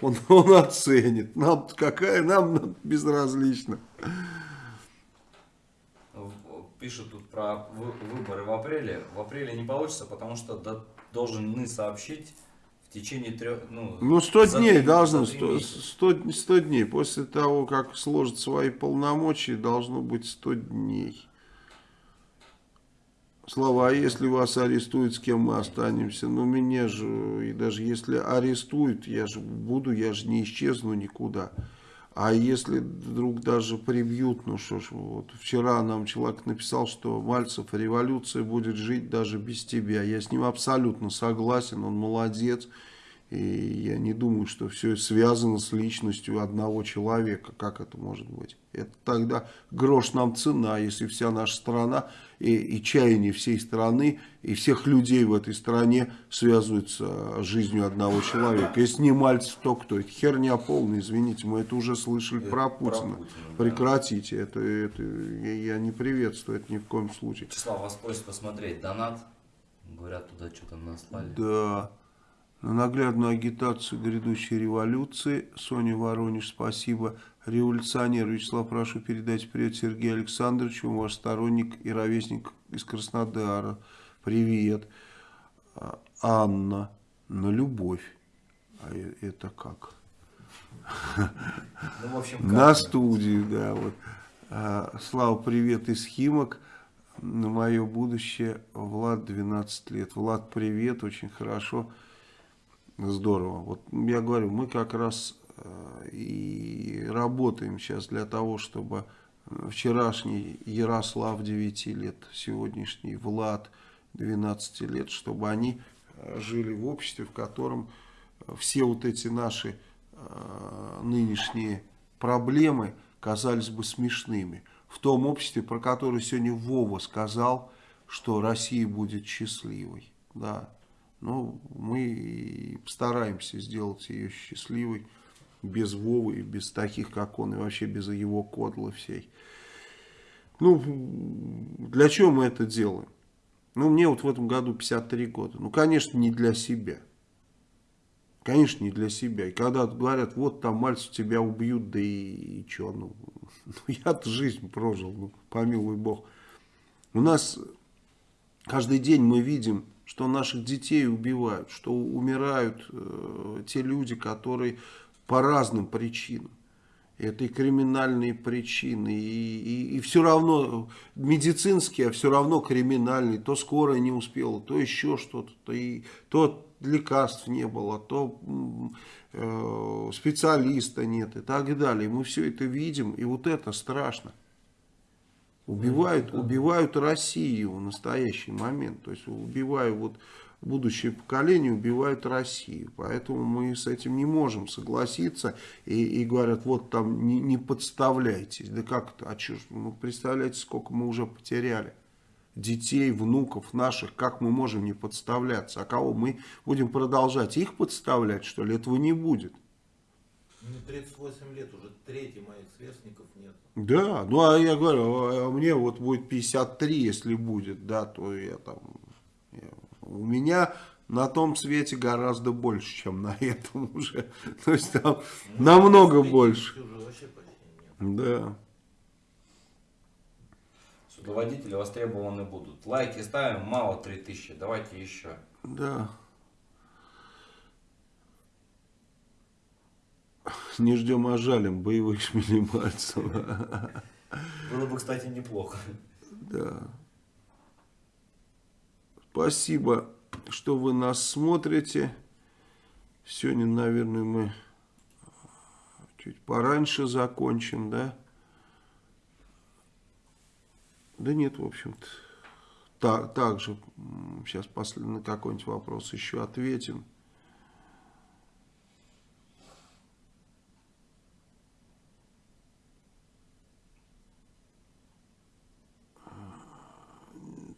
он, *laughs* он оценит. Нам какая, нам безразлично. Пишут тут про вы- выборы в апреле. В апреле не получится, потому что до- должны сообщить в течение трех... Ну, Ну, 100 за дней три- должно, за три 100, месяца. 100, 100 дней. После того, как сложат свои полномочия, должно быть 100 дней. Слава, а если вас арестуют, с кем мы останемся? Ну, меня же, и даже если арестуют, я же буду, я же не исчезну никуда. А если вдруг даже прибьют, ну что ж, вот вчера нам человек написал, что Мальцев, революция будет жить даже без тебя. Я с ним абсолютно согласен, он молодец. И я не думаю, что все связано с личностью одного человека. Как это может быть? Это тогда грош нам цена, если вся наша страна и, и чаяние всей страны, и всех людей в этой стране связываются с жизнью одного человека. Если не Мальцев, то кто? Это херня полная, извините, мы это уже слышали Это про про Путина. Путина, да. Прекратите, это, это я, я не приветствую, это ни в коем случае. Вячеслав, вас просят посмотреть донат. Говорят, туда что-то наслали. Да. На наглядную агитацию грядущей революции. Соня Воронеж, спасибо. Революционер Вячеслав, прошу передать привет Сергею Александровичу, ваш сторонник и ровесник из Краснодара. Привет. А, Анна. На любовь. А э- это как? Ну, в общем, На студию, да. Вот. А, Слава, привет из Химок. На мое будущее Влад 12 лет. Влад, привет, очень хорошо. Здорово. Вот я говорю, мы как раз и работаем сейчас для того, чтобы вчерашний Ярослав 9 лет, сегодняшний Влад 12 лет, чтобы они э, жили в обществе, в котором все вот эти наши э, нынешние проблемы казались бы смешными. В том обществе, про которое сегодня Вова сказал, что Россия будет счастливой. Да. Ну, мы постараемся сделать ее счастливой без Вовы без таких, как он, и вообще без его кодлы всей. Ну, для чего мы это делаем? Ну, мне вот в этом году 53 года. Ну, конечно, не для себя. Конечно, не для себя. И когда говорят, вот там мальцев тебя убьют, да и, и что, ну, *laughs* ну я-то жизнь прожил, ну, помилуй бог. У нас каждый день мы видим, что наших детей убивают, что умирают э, те люди, которые по разным причинам. Это и криминальные причины, и, и, и все равно медицинские, а все равно криминальные. То скорая не успела, то еще что-то, то, и, то лекарств не было, то э, специалиста нет и так далее. Мы все это видим, и вот это страшно. Убивают, убивают Россию в настоящий момент. То есть убиваю вот будущее поколение убивают Россию. Поэтому мы с этим не можем согласиться. И, и говорят, вот там не, не подставляйтесь. Да как это? А что ж, ну, представляете, сколько мы уже потеряли. Детей, внуков наших, как мы можем не подставляться? А кого мы будем продолжать? Их подставлять, что ли? Этого не будет. Мне 38 лет, уже трети моих сверстников нет. Да, ну а я говорю, а мне вот будет 53, если будет, да, то я там... Я, у меня на том свете гораздо больше, чем на этом *laughs* уже. То есть там Ну, намного 50 больше. Да. Судоводители востребованы будут. Лайки ставим, мало 3000, давайте еще. Да. Не ждем, а жалим боевых *laughs* шмелей Мальцева. Было бы, кстати, неплохо. Да. Спасибо, что вы нас смотрите. Сегодня, наверное, мы чуть пораньше закончим, да? Да нет, в общем-то. Так, также сейчас после, на какой-нибудь вопрос еще ответим.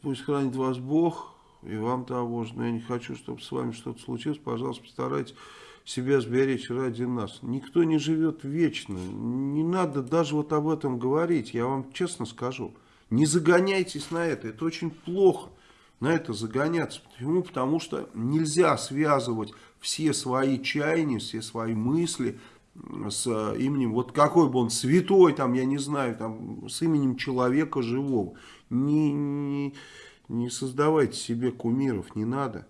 Пусть хранит вас Бог и вам того же. Но я не хочу, чтобы с вами что-то случилось. Пожалуйста, постарайтесь себя сберечь ради нас. Никто не живет вечно. Не надо даже вот об этом говорить. Я вам честно скажу. Не загоняйтесь на это. Это очень плохо на это загоняться. Почему? Потому что нельзя связывать все свои чаяния, все свои мысли с именем, вот какой бы он святой, там, я не знаю, там, с именем человека живого. Не, не, не создавайте себе кумиров, не надо.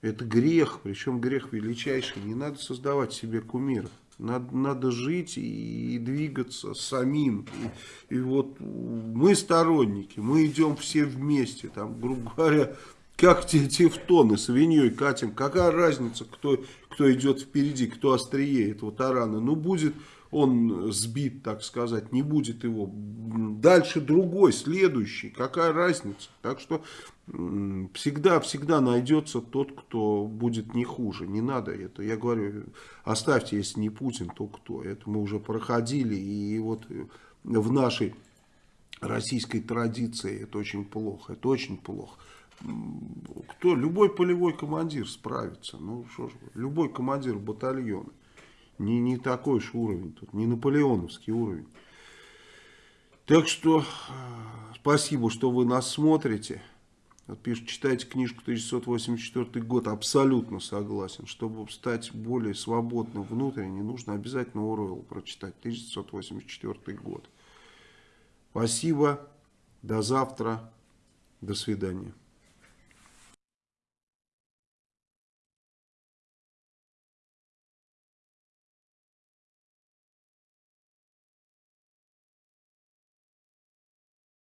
Это грех, причем грех величайший. Не надо создавать себе кумиров. Надо, надо жить и, и двигаться самим. И, и вот мы сторонники, мы идем все вместе. Там, грубо говоря, как те тефтоны свиньей катим. Какая разница, кто, кто идет впереди, кто острее этого тарана. Ну, будет он сбит, так сказать, не будет его. Дальше другой, следующий. Какая разница? Так что всегда-всегда найдется тот, кто будет не хуже. Не надо это. Я говорю, оставьте, если не Путин, то кто? Это мы уже проходили. И вот в нашей российской традиции это очень плохо. Это очень плохо. Кто? Любой полевой командир справится. Ну, что ж, любой командир батальона. Не, не такой уж уровень тут, не наполеоновский уровень. Так что спасибо, что вы нас смотрите. Вот пишут, читайте книжку 1984 год. Абсолютно согласен. Чтобы стать более свободным внутренне, нужно обязательно Оруэлл прочитать. 1984 год. Спасибо. До завтра. До свидания.